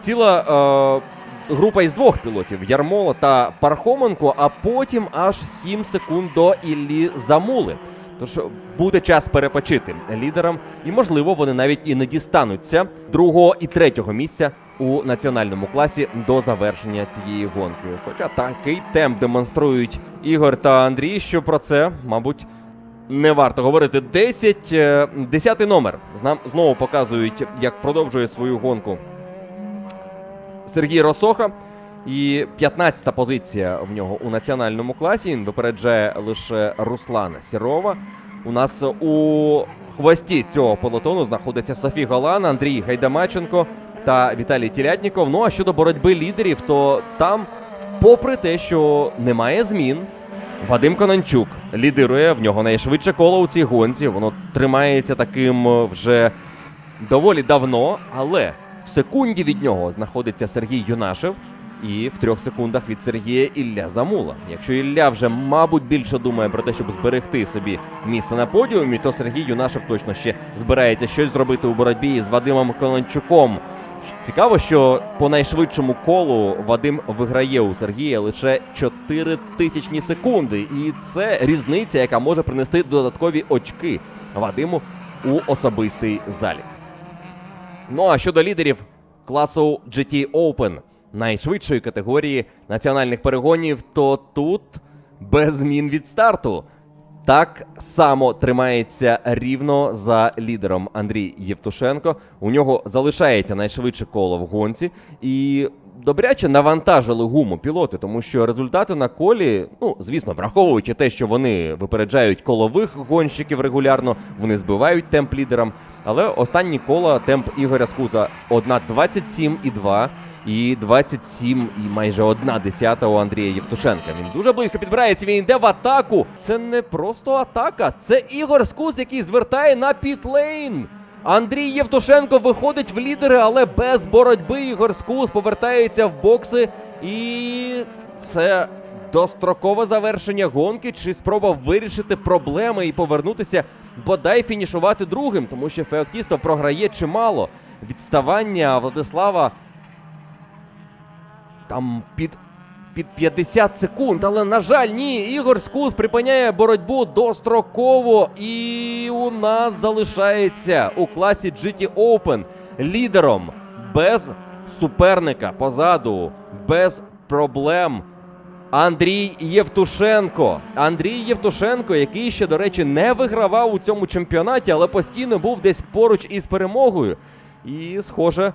ціла е, група із двох пілотів Ярмола та Пархоменко, а потім аж 7 секунд до Іллі Замули. Тож буде час перепочити лідерам, і можливо вони навіть і не дістануться другого і третього місця у національному класі до завершення цієї гонки. Хоча такий темп демонструють Ігор та Андрій, що про це, мабуть, не варто говорити. 10, е, 10 номер. Нам знову показують, як продовжує свою гонку Сергій Росоха. І 15-та позиція в нього у національному класі. Він випереджає лише Руслана Сірова. У нас у хвості цього пелотону знаходиться Софі Голан, Андрій Гайдамаченко та Віталій Тілятніков. Ну а щодо боротьби лідерів, то там, попри те, що немає змін, Вадим Конончук лідирує в нього найшвидше коло у цій гонці. Воно тримається таким вже доволі давно, але секунді від нього знаходиться Сергій Юнашев. І в трьох секундах від Сергія Ілля Замула. Якщо Ілля вже, мабуть, більше думає про те, щоб зберегти собі місце на подіумі, то Сергій Юнашев точно ще збирається щось зробити у боротьбі з Вадимом Конончуком. Цікаво, що по найшвидшому колу Вадим виграє у Сергія лише 4 тисячні секунди. І це різниця, яка може принести додаткові очки Вадиму у особистий залік. Ну а щодо лідерів класу GT Open найшвидшої категорії національних перегонів, то тут без змін від старту. Так само тримається рівно за лідером Андрій Євтушенко. У нього залишається найшвидше коло в гонці. І добряче навантажили гуму пілоти, тому що результати на колі, ну звісно, враховуючи те, що вони випереджають колових гонщиків регулярно, вони збивають темп лідерам. Але останні кола темп Ігоря Скуза 1.27,2 і 27 і майже одна десята у Андрія Євтушенка. Він дуже близько підбирається. Він йде в атаку. Це не просто атака, це Ігор Скус, який звертає на пітлейн. Андрій Євтушенко виходить в лідери, але без боротьби Ігор Скус повертається в бокси. І це дострокове завершення гонки чи спроба вирішити проблеми і повернутися, бодай фінішувати другим, тому що Феоктістов програє чимало. Відставання Владислава там під під 50 секунд. Але, на жаль, ні. Ігор Скус припиняє боротьбу достроково. І у нас залишається у класі GT Open лідером без суперника позаду, без проблем. Андрій Євтушенко. Андрій Євтушенко, який ще, до речі, не вигравав у цьому чемпіонаті, але постійно був десь поруч із перемогою. І, схоже,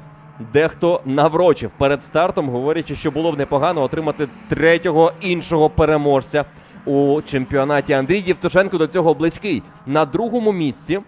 дехто наврочив перед стартом, говорячи, що було б непогано отримати третього іншого переможця у чемпіонаті. Андрій Євтушенко до цього близький. На другому місці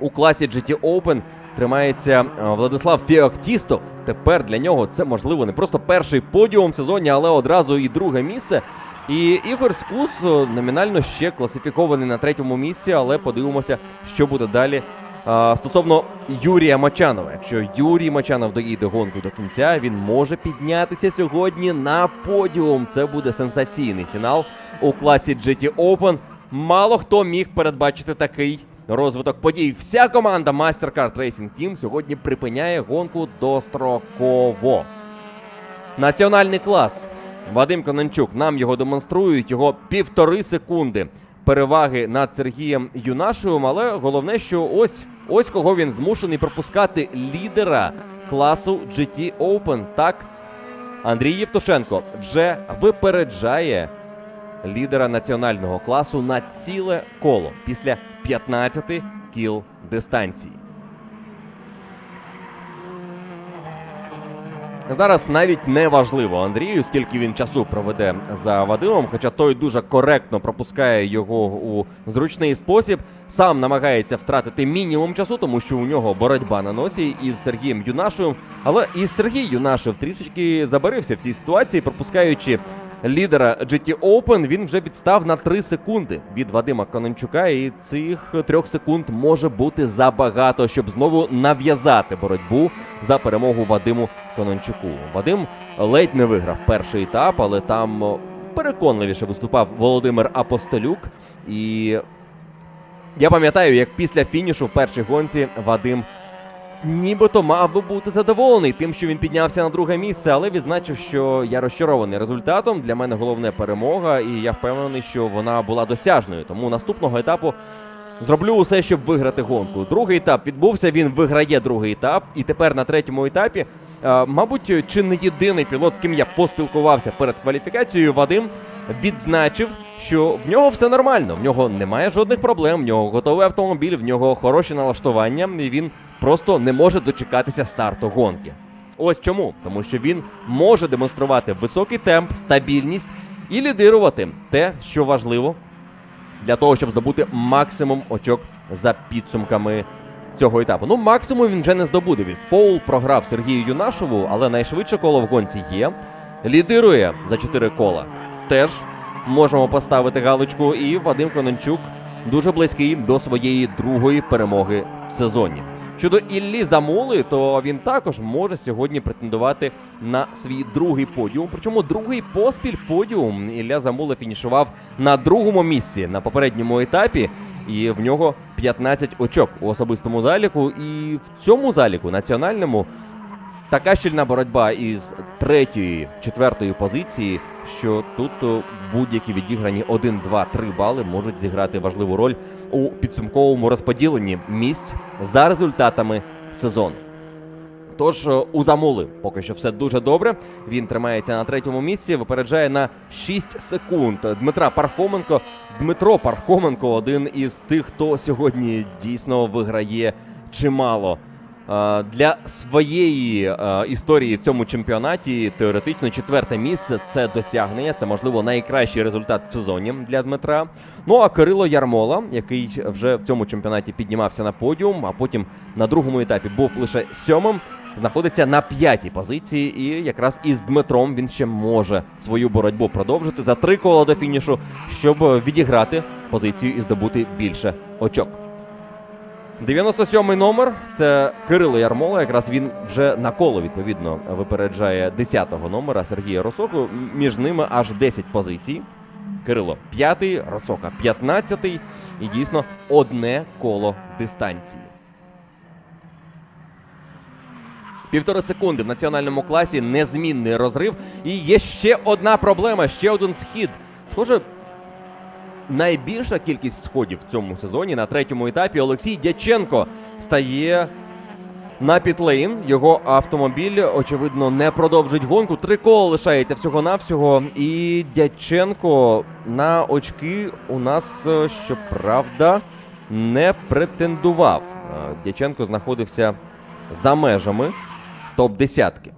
у класі GT Open тримається е, Владислав Феоктістов. Тепер для нього це можливо не просто перший подіум в сезоні, але одразу і друге місце. І Ігор Скус е, номінально ще класифікований на третьому місці, але подивимося, що буде далі. Стосовно Юрія Мочанова, якщо Юрій Мочанов доїде гонку до кінця, він може піднятися сьогодні на подіум. Це буде сенсаційний фінал у класі GT Open. Мало хто міг передбачити такий розвиток подій. Вся команда MasterCard Racing Team сьогодні припиняє гонку достроково. Національний клас. Вадим Конончук нам його демонструють. Його півтори секунди переваги над Сергієм Юнашевим. Але головне, що ось ось кого він змушений пропускати лідера класу GT Open. Так, Андрій Євтушенко вже випереджає лідера національного класу на ціле коло після 15 кіл дистанції. Зараз навіть не важливо Андрію, скільки він часу проведе за Вадимом, хоча той дуже коректно пропускає його у зручний спосіб. Сам намагається втратити мінімум часу, тому що у нього боротьба на носі із Сергієм Юнашевим. Але і Сергій Юнашев трішечки забарився в цій ситуації, пропускаючи лідера GT Open, він вже відстав на 3 секунди від Вадима Конончука, і цих трьох секунд може бути забагато, щоб знову нав'язати боротьбу за перемогу Вадиму Конончуку. Вадим ледь не виграв перший етап, але там переконливіше виступав Володимир Апостолюк. І я пам'ятаю, як після фінішу в першій гонці Вадим нібито мав би бути задоволений тим, що він піднявся на друге місце, але відзначив, що я розчарований результатом. Для мене головне перемога, і я впевнений, що вона була досяжною. Тому наступного етапу зроблю усе, щоб виграти гонку. Другий етап відбувся. Він виграє другий етап, і тепер на третьому етапі. е, Мабуть, чи не єдиний пілот, з ким я поспілкувався перед кваліфікацією, Вадим відзначив, що в нього все нормально, в нього немає жодних проблем, в нього готовий автомобіль, в нього хороші налаштування, і він просто не може дочекатися старту гонки. Ось чому, тому що він може демонструвати високий темп, стабільність і лідирувати те, що важливо для того, щоб здобути максимум очок за підсумками цього етапу. Ну, максимум він вже не здобуде. Від Поул програв Сергію Юнашову, але найшвидше коло в гонці є. Лідирує за 4 кола. Теж можемо поставити галочку. І Вадим Конончук дуже близький до своєї другої перемоги в сезоні. Щодо Іллі Замули, то він також може сьогодні претендувати на свій другий подіум. Причому другий поспіль подіум Ілля Замула фінішував на другому місці на попередньому етапі, і в нього 15 очок у особистому заліку. І в цьому заліку національному така щільна боротьба із третьої, четвертої позиції, що тут будь-які відіграні 1, 2, 3 бали можуть зіграти важливу роль у підсумковому розподіленні місць за результатами сезону. Тож е, у Замули поки що все дуже добре. Він тримається на третьому місці, випереджає на 6 секунд. Дмитра Пархоменко. Дмитро Пархоменко один із тих, хто сьогодні дійсно виграє чимало. Для своєї історії в цьому чемпіонаті теоретично четверте місце це досягнення. Це можливо найкращий результат в сезоні для Дмитра. Ну а Кирило Ярмола, який вже в цьому чемпіонаті піднімався на подіум, а потім на другому етапі був лише сьомим, знаходиться на п'ятій позиції. І якраз із Дмитром він ще може свою боротьбу продовжити за три кола до фінішу, щоб відіграти позицію і здобути більше очок. 97-й номер це Кирило Ярмола. Якраз він вже на коло відповідно випереджає 10-го номера Сергія Росоку. Між ними аж 10 позицій. Кирило 5-й, Росока 15-й. І дійсно одне коло дистанції. Півтори секунди в національному класі незмінний розрив. І є ще одна проблема, ще один схід. Схоже, найбільша кількість сходів в цьому сезоні на третьому етапі Олексій Дяченко стає на пітлейн. Його автомобіль, очевидно, не продовжить гонку. Три кола лишається всього-навсього. І Дяченко на очки у нас, е, щоправда, не претендував. Е, Дяченко знаходився за межами топ-десятки.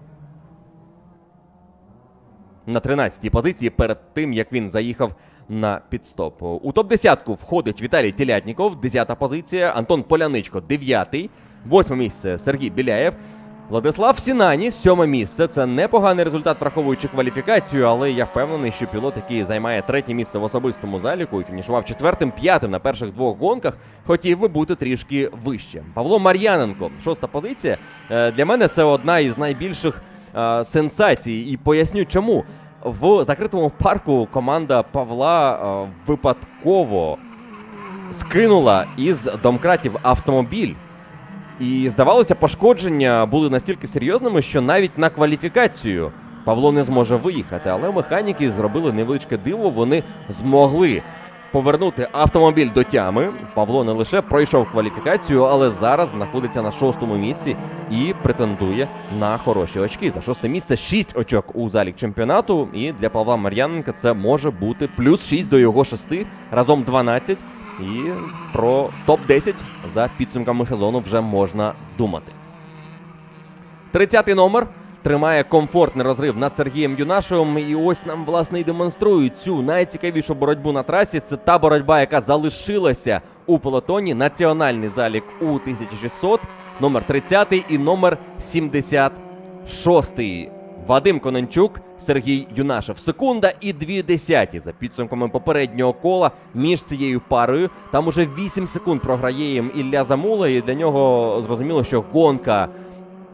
На 13-й позиції перед тим, як він заїхав на підстоп. У топ-10 входить Віталій Телятніков, 10-та позиція, Антон Поляничко, 9-й, 8 місце Сергій Біляєв. Владислав Сінані, сьоме місце. Це непоганий результат, враховуючи кваліфікацію, але я впевнений, що пілот, який займає третє місце в особистому заліку і фінішував четвертим, п'ятим на перших двох гонках, хотів би бути трішки вище. Павло Мар'яненко, шоста позиція. Е, Для мене це одна із найбільших е, сенсацій, і поясню чому. В закритому парку команда Павла е, випадково скинула із домкратів автомобіль. І здавалося, пошкодження були настільки серйозними, що навіть на кваліфікацію Павло не зможе виїхати. Але механіки зробили невеличке диво. Вони змогли повернути автомобіль до тями. Павло не лише пройшов кваліфікацію, але зараз знаходиться на шостому місці і претендує на хороші очки. За шосте місце 6 очок у залік чемпіонату. І для Павла Мар'яненка це може бути плюс 6 до його 6, разом 12. І про топ-10 за підсумками сезону вже можна думати. 30-й номер тримає комфортний розрив над Сергієм Юнашевим. І ось нам власне і демонструють цю найцікавішу боротьбу на трасі. Це та боротьба, яка залишилася у пелотоні. Національний залік у 1600, номер 30 і номер 76. Вадим Конончук, Сергій Юнашев. Секунда і дві десяті за підсумками попереднього кола між цією парою. Там уже 8 секунд програє їм Ілля Замула, і для нього зрозуміло, що гонка,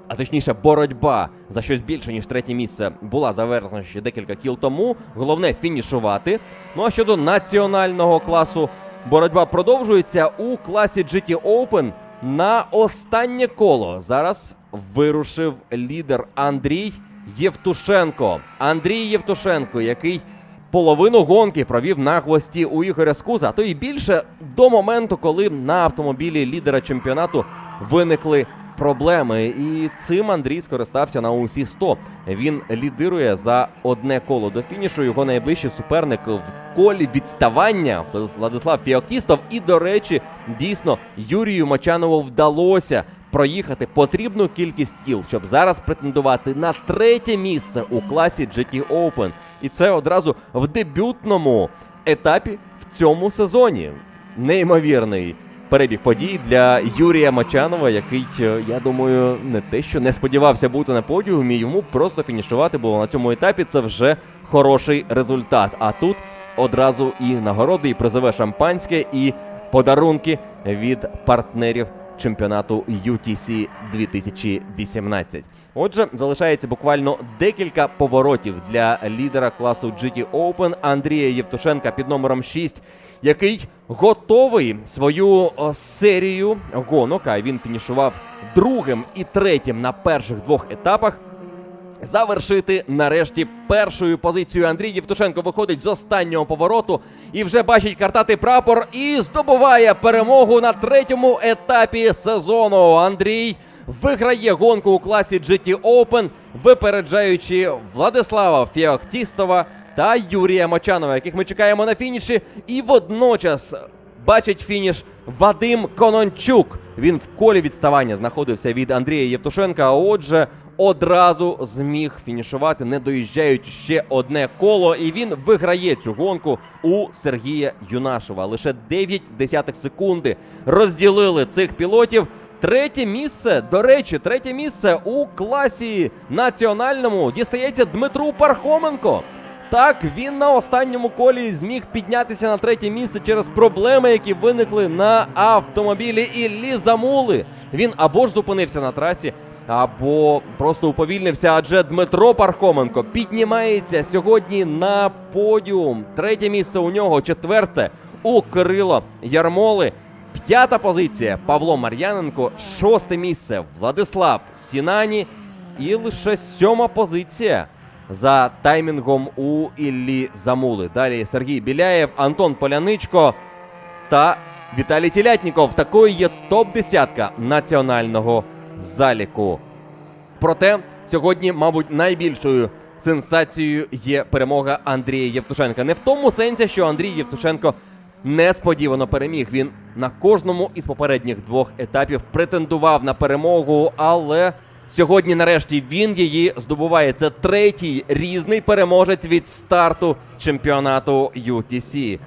а точніше, боротьба за щось більше ніж третє місце була завершена ще декілька кіл тому. Головне фінішувати. Ну а щодо національного класу, боротьба продовжується у класі GT Open на останнє коло. Зараз вирушив лідер Андрій. Євтушенко. Андрій Євтушенко, який половину гонки провів на хвості у Ігоря Скуза, а то і більше до моменту, коли на автомобілі лідера чемпіонату виникли проблеми. І цим Андрій скористався на усі 100. Він лідирує за одне коло до фінішу. Його найближчий суперник в колі відставання Владислав Фіоктістов. І, до речі, дійсно Юрію Мочанову вдалося проїхати потрібну кількість кіл, щоб зараз претендувати на третє місце у класі GT Open. І це одразу в дебютному етапі в цьому сезоні. Неймовірний перебіг подій для Юрія Мачанова, який, е, я думаю, не те, що не сподівався бути на подіумі, йому просто фінішувати було на цьому етапі. Це вже хороший результат. А тут одразу і нагороди, і призове шампанське, і подарунки від партнерів чемпіонату UTC 2018. Отже, залишається буквально декілька поворотів для лідера класу GT Open Андрія Євтушенка під номером 6, який готовий свою серію гонок. А він фінішував другим і третім на перших двох етапах завершити нарешті першою позицію. Андрій Євтушенко виходить з останнього повороту і вже бачить картати прапор і здобуває перемогу на третьому етапі сезону. Андрій виграє гонку у класі GT Open, випереджаючи Владислава Фіохтістова та Юрія Мочанова, яких ми чекаємо на фініші. І водночас бачить фініш Вадим Конончук. Він в колі відставання знаходився від Андрія Євтушенка. А отже, одразу зміг фінішувати, не доїжджаючи ще одне коло. І він виграє цю гонку у Сергія Юнашева. Лише 9 десятих секунди розділили цих пілотів. Третє місце, до речі, третє місце у класі національному дістається Дмитру Пархоменко. Так, він на останньому колі зміг піднятися на третє місце через проблеми, які виникли на автомобілі Іллі Замули. Він або ж зупинився на трасі, або просто уповільнився. Адже Дмитро Пархоменко піднімається сьогодні на подіум. Третє місце у нього, четверте у Кирило Ярмоли. П'ята позиція Павло Мар'яненко, шосте місце Владислав Сінані. І лише сьома позиція за таймінгом у Іллі Замули. Далі Сергій Біляєв, Антон Поляничко та Віталій Тілятніков. Такою є топ-десятка національного заліку. Проте сьогодні, мабуть, найбільшою сенсацією є перемога Андрія Євтушенка. Не в тому сенсі, що Андрій Євтушенко несподівано переміг. Він на кожному із попередніх двох етапів претендував на перемогу, але сьогодні, нарешті, він її здобуває. Це третій різний переможець від старту чемпіонату UTC.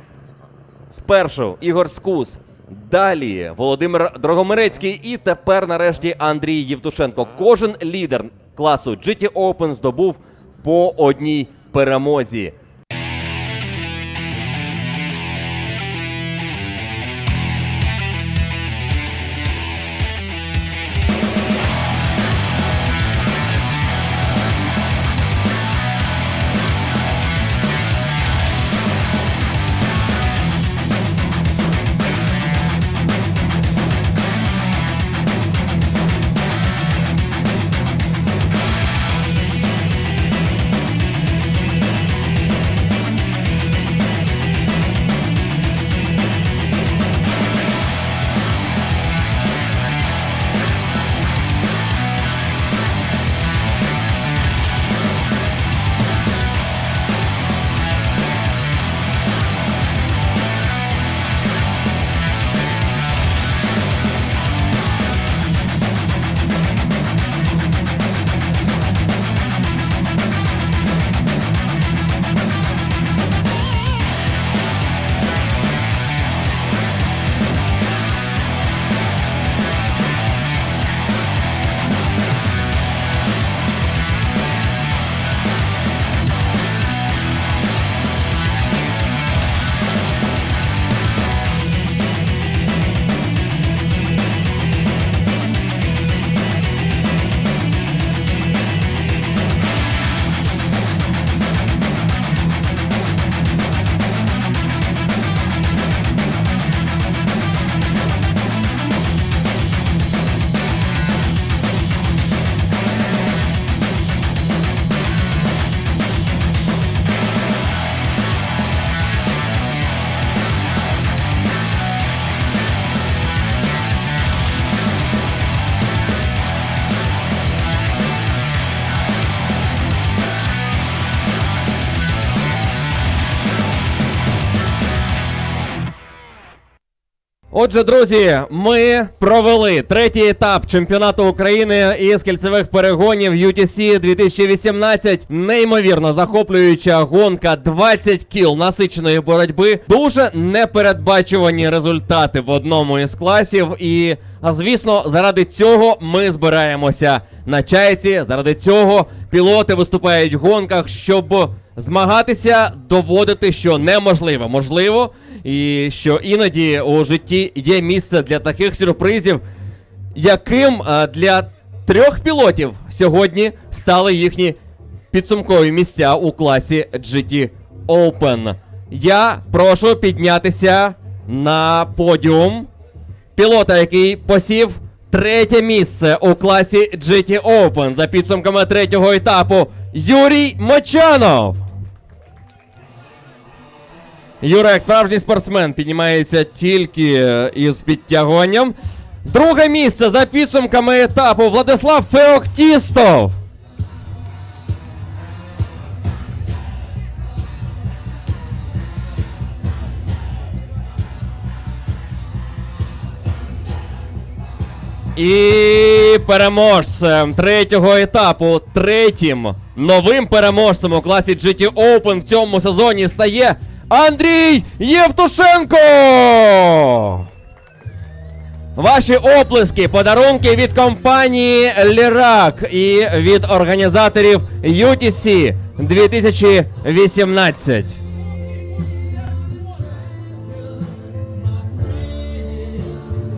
Спершу Ігор Скус. Далі Володимир Дрогомирецький і тепер нарешті Андрій Євтушенко. Кожен лідер класу GT Open здобув по одній перемозі. Отже, друзі, ми провели третій етап чемпіонату України із кільцевих перегонів UTC 2018. Неймовірно захоплююча гонка 20 кіл насиченої боротьби. Дуже непередбачувані результати в одному із класів. І, звісно, заради цього ми збираємося на чайці. Заради цього пілоти виступають в гонках, щоб змагатися, доводити, що неможливо можливо, і що іноді у житті є місце для таких сюрпризів, яким е, для трьох пілотів сьогодні стали їхні підсумкові місця у класі GT Open. Я прошу піднятися на подіум пілота, який посів третє місце у класі GT Open за підсумками третього етапу Юрій Мочанов. Юра, як справжній спортсмен, піднімається тільки е, із підтягуванням. Друге місце за підсумками етапу Владислав Феоктістов. І переможцем третього етапу, третім новим переможцем у класі GT Open в цьому сезоні стає Андрій Євтушенко! Ваші оплески, подарунки від компанії Лірак і від організаторів UTC 2018.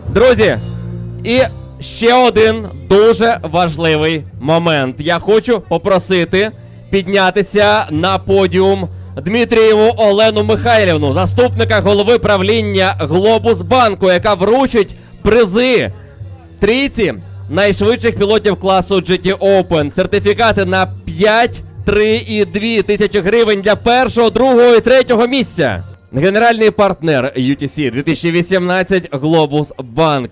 Друзі, і ще один дуже важливий момент. Я хочу попросити піднятися на подіум Дмитрієву Олену Михайлівну, заступника голови правління Глобус Банку, яка вручить призи трійці найшвидших пілотів класу GT Open. Сертифікати на 5, 3 і 2 тисячі гривень для першого, другого і третього місця. Генеральний партнер UTC 2018 Глобус Банк.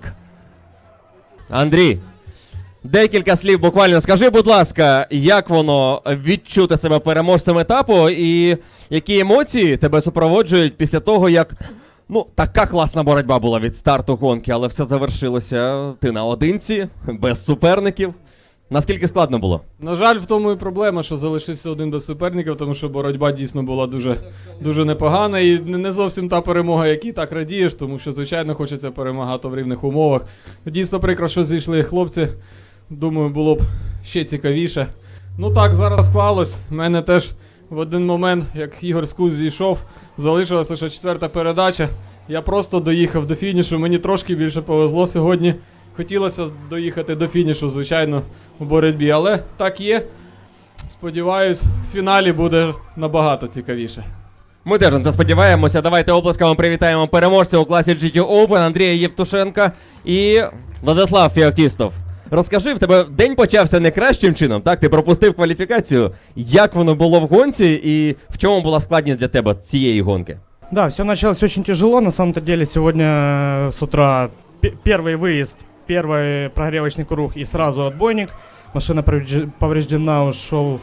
Андрій, декілька слів буквально скажи, будь ласка, як воно відчути себе переможцем етапу, і які емоції тебе супроводжують після того, як ну така класна боротьба була від старту гонки, але все завершилося ти наодинці, без суперників. Наскільки складно було? На жаль, в тому і проблема, що залишився один без суперників, тому що боротьба дійсно була дуже, дуже непогана. І не зовсім та перемога, якій так радієш, тому що, звичайно, хочеться перемагати в рівних умовах. Дійсно прикро, що зійшли хлопці. Думаю, було б ще цікавіше. Ну так, зараз склалось. У мене теж в один момент, як Ігор Скуз зійшов, залишилася ще четверта передача. Я просто доїхав до фінішу. Мені трошки більше повезло сьогодні. Хотілося доїхати до фінішу, звичайно, у боротьбі, але так є. Сподіваюсь, в фіналі буде набагато цікавіше. Ми теж на це сподіваємося. Давайте оплесками привітаємо переможця у класі GT Open Андрія Євтушенка і Владислав Феоктістов. Розкажи, в тебе день почався не кращим чином, так? Ти пропустив кваліфікацію. Як воно було в гонці і в чому була складність для тебе цієї гонки? Да, все началось очень тяжело. На самом-то деле сегодня э, с утра пе- первый выезд, первый прогревочный круг и сразу отбойник. Машина поврежд- повреждена, ушел э,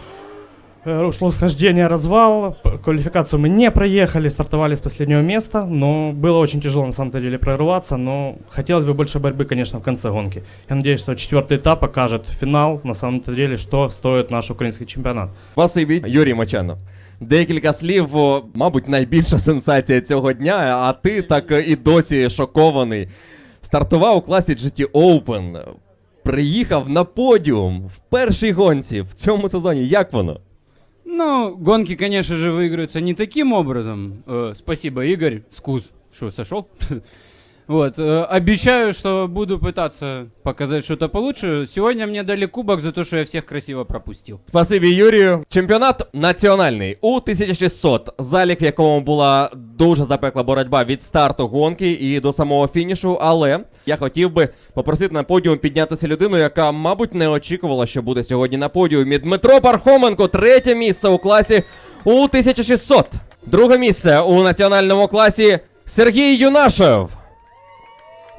ушло схождение, развал. П- Квалификацию мы не проехали, стартовали с последнего места, но было очень тяжело на самом-то деле прорываться, но хотелось бы больше борьбы, конечно, в конце гонки. Я надеюсь, что четвертый этап покажет финал, на самом-то деле, что стоит наш украинский чемпионат. Спасибі, Юрій Мочанов. Декілька слів, о, мабуть, найбільша сенсація цього дня, а ти так е, і досі шокований. Стартував у класі GT Open, приїхав на подіум в першій гонці в цьому сезоні. Як воно? Ну, гонки, конечно же, выиграются не таким образом. Э, спасибо, Игорь. Скус. Что, сошел? Вот. э, обещаю, что буду пытаться показать что-то получше. Сегодня мне дали кубок за то, что я всех красиво пропустил. Спасибі, Юрію. Чемпіонат національний у 1600, залік, в якому була дуже запекла боротьба від старту гонки і до самого фінішу. Але я хотів би попросити на подіум піднятися людину, яка, мабуть, не очікувала, що буде сьогодні на подіумі. Дмитро Пархоменко, третє місце у класі у 1600. Друге місце у національному класі Сергій Юнашев.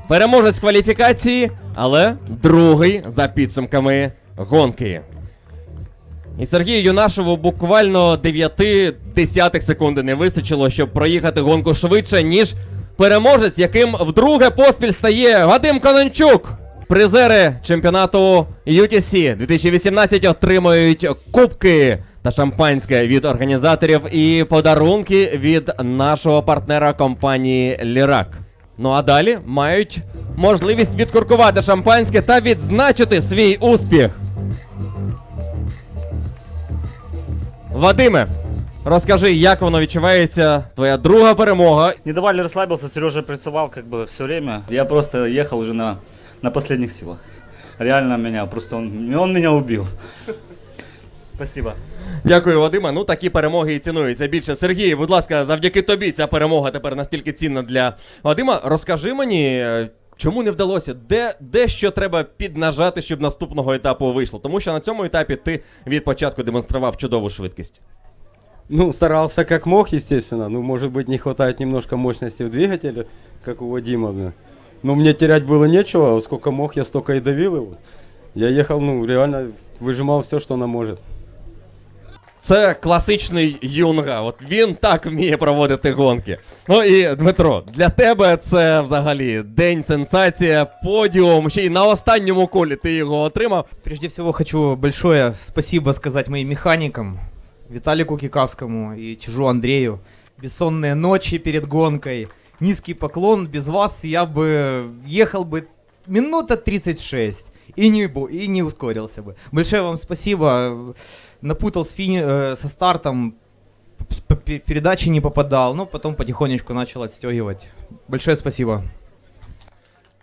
Переможець кваліфікації, але другий за підсумками гонки. І Сергію Юнашеву буквально 9 десятих секунди не вистачило, щоб проїхати гонку швидше, ніж переможець, яким вдруге поспіль стає Вадим Конончук. Призери чемпіонату UTC 2018 отримують кубки та шампанське від організаторів і подарунки від нашого партнера компанії Лірак. Ну а далі мають можливість відкуркувати шампанське та відзначити свій успіх. Вадиме, розкажи, як воно відчувається, твоя друга перемога. Не давали расслабился, Сережа прессовал как бы все время. Я просто ехал уже на, на последних силах. Реально меня, просто он, он меня. Спасибо. Дякую, Вадиме. Ну такі перемоги і цінуються більше. Сергій, будь ласка, завдяки тобі ця перемога тепер настільки цінна для Вадима. Розкажи мені, е, чому не вдалося? Де, де що треба піднажати, щоб наступного етапу вийшло? Тому що на цьому етапі ти від початку демонстрував чудову швидкість. Ну, старался как мог, естественно. Ну, может быть, не хватает немножко мощности в двигателе, как у Вадима. бля. Но мне терять было нечего. Сколько мог, я столько и давил его. Я ехал, ну, реально выжимал все, что она может. Це класичний юнга. От він так вміє проводити гонки. Ну і Дмитро, для тебе це взагалі день сенсація, подіум. Ще й на останньому колі ти його отримав. Прежде всего хочу большое спасибо сказать моим механикам, Виталику Кикавскому и Чижу Андрею. Бессонные ночи перед гонкой, низкий поклон. Без вас я бы ехал бы минута 36 и не, и не ускорился бы. Большое вам спасибо. Напутал с фини- э, со стартом, передачи не попадал, но потом потихонечку начал отстегивать. Большое спасибо.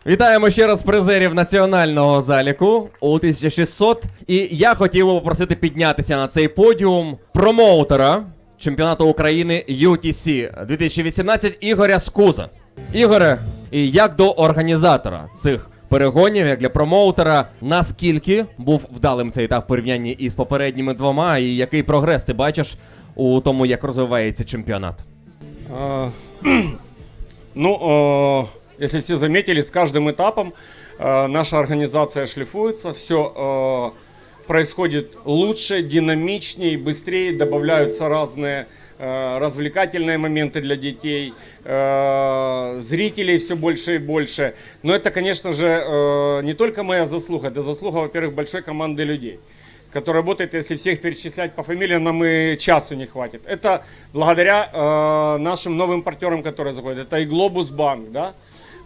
Вітаємо ще раз призерів національного заліку у 1600. І я хотів би попросити піднятися на цей подіум промоутера чемпіонату України UTC 2018 Ігоря Скуза. Ігоре, і як до організатора цих перегонів, як для промоутера, наскільки був вдалим цей етап в порівнянні із попередніми двома, і який прогрес ти бачиш у тому, як розвивається чемпіонат? А, Ну, э, если все заметили, с каждым этапом э, наша организация шлифуется, все происходит лучше, динамичнее, быстрее, добавляются разные э, развлекательные моменты для детей, э, зрителей все больше и больше. Но это, конечно же, э, не только моя заслуга, это заслуга, во-первых, большой команды людей который работает, если всех перечислять по фамилиям, нам и часу не хватит. Это благодаря э, нашим новым партнерам, которые заходят. Это и Глобус Банк, да?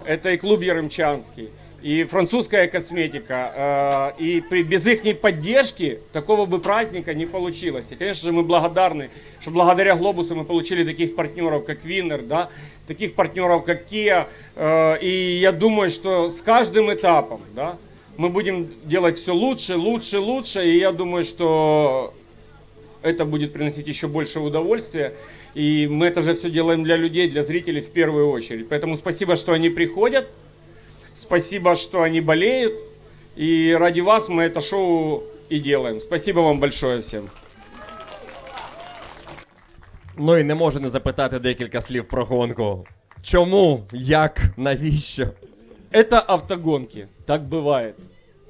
это и клуб Яремчанский, и французская косметика. Э, и при, без их поддержки такого бы праздника не получилось. И, конечно же, мы благодарны, что благодаря Глобусу мы получили таких партнеров, как Виннер, да? таких партнеров, как Kia. Э, и я думаю, что с каждым этапом, да, мы будем делать все лучше, лучше, лучше, и я думаю, что это будет приносить еще больше удовольствия. И мы это же все делаем для людей, для зрителей в первую очередь. Поэтому спасибо, что они приходят, спасибо, что они болеют, и ради вас мы это шоу и делаем. Спасибо вам большое всем. Ну і не можу не запитати декілька слів про гонку. Чому? Як? Навіщо? Это автогонки, так бывает.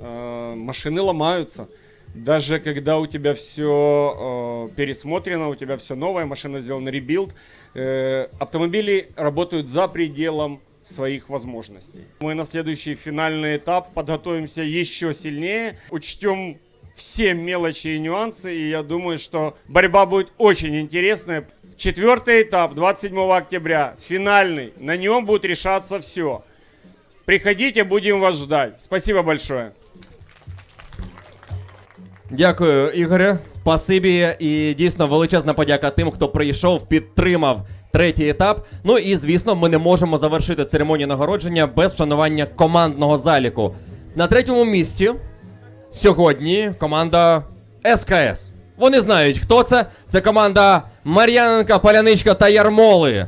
Э, Машины ломаются. Даже когда у тебя все пересмотрено, у тебя все новое, машина сделана ребилд, э, автомобили работают за пределом своих возможностей. Мы на следующий финальный этап подготовимся еще сильнее, учтем все мелочи и нюансы, и я думаю, что борьба будет очень интересная. Четвертый этап, 27 октября, финальный. На нем будет решаться все. Приходите, будем вас ждать. Спасибо большое. Дякую, Ігоре. Спасибі і дійсно величезна подяка тим, хто прийшов, підтримав Третій етап. Ну і звісно, ми не можемо завершити церемонію нагородження без вшанування командного заліку. На третьому місці сьогодні команда СКС. Вони знають, хто це. Це команда Мар'яненка, Поляничка та Ярмоли.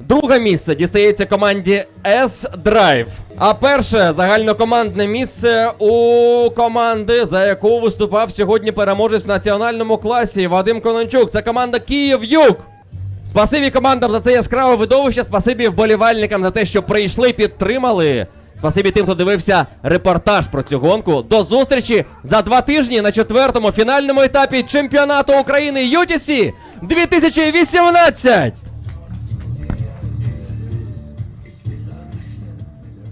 Друге місце дістається команді S-Drive. А перше загальнокомандне місце у команди, за яку виступав сьогодні переможець в національному класі Вадим Конончук. Це команда Київ Юг. Спасибі командам за це яскраве видовище. Спасибі вболівальникам за те, що прийшли, підтримали. Спасибі тим, хто дивився репортаж про цю гонку. До зустрічі за два тижні на четвертому фінальному етапі чемпіонату України UTC 2018.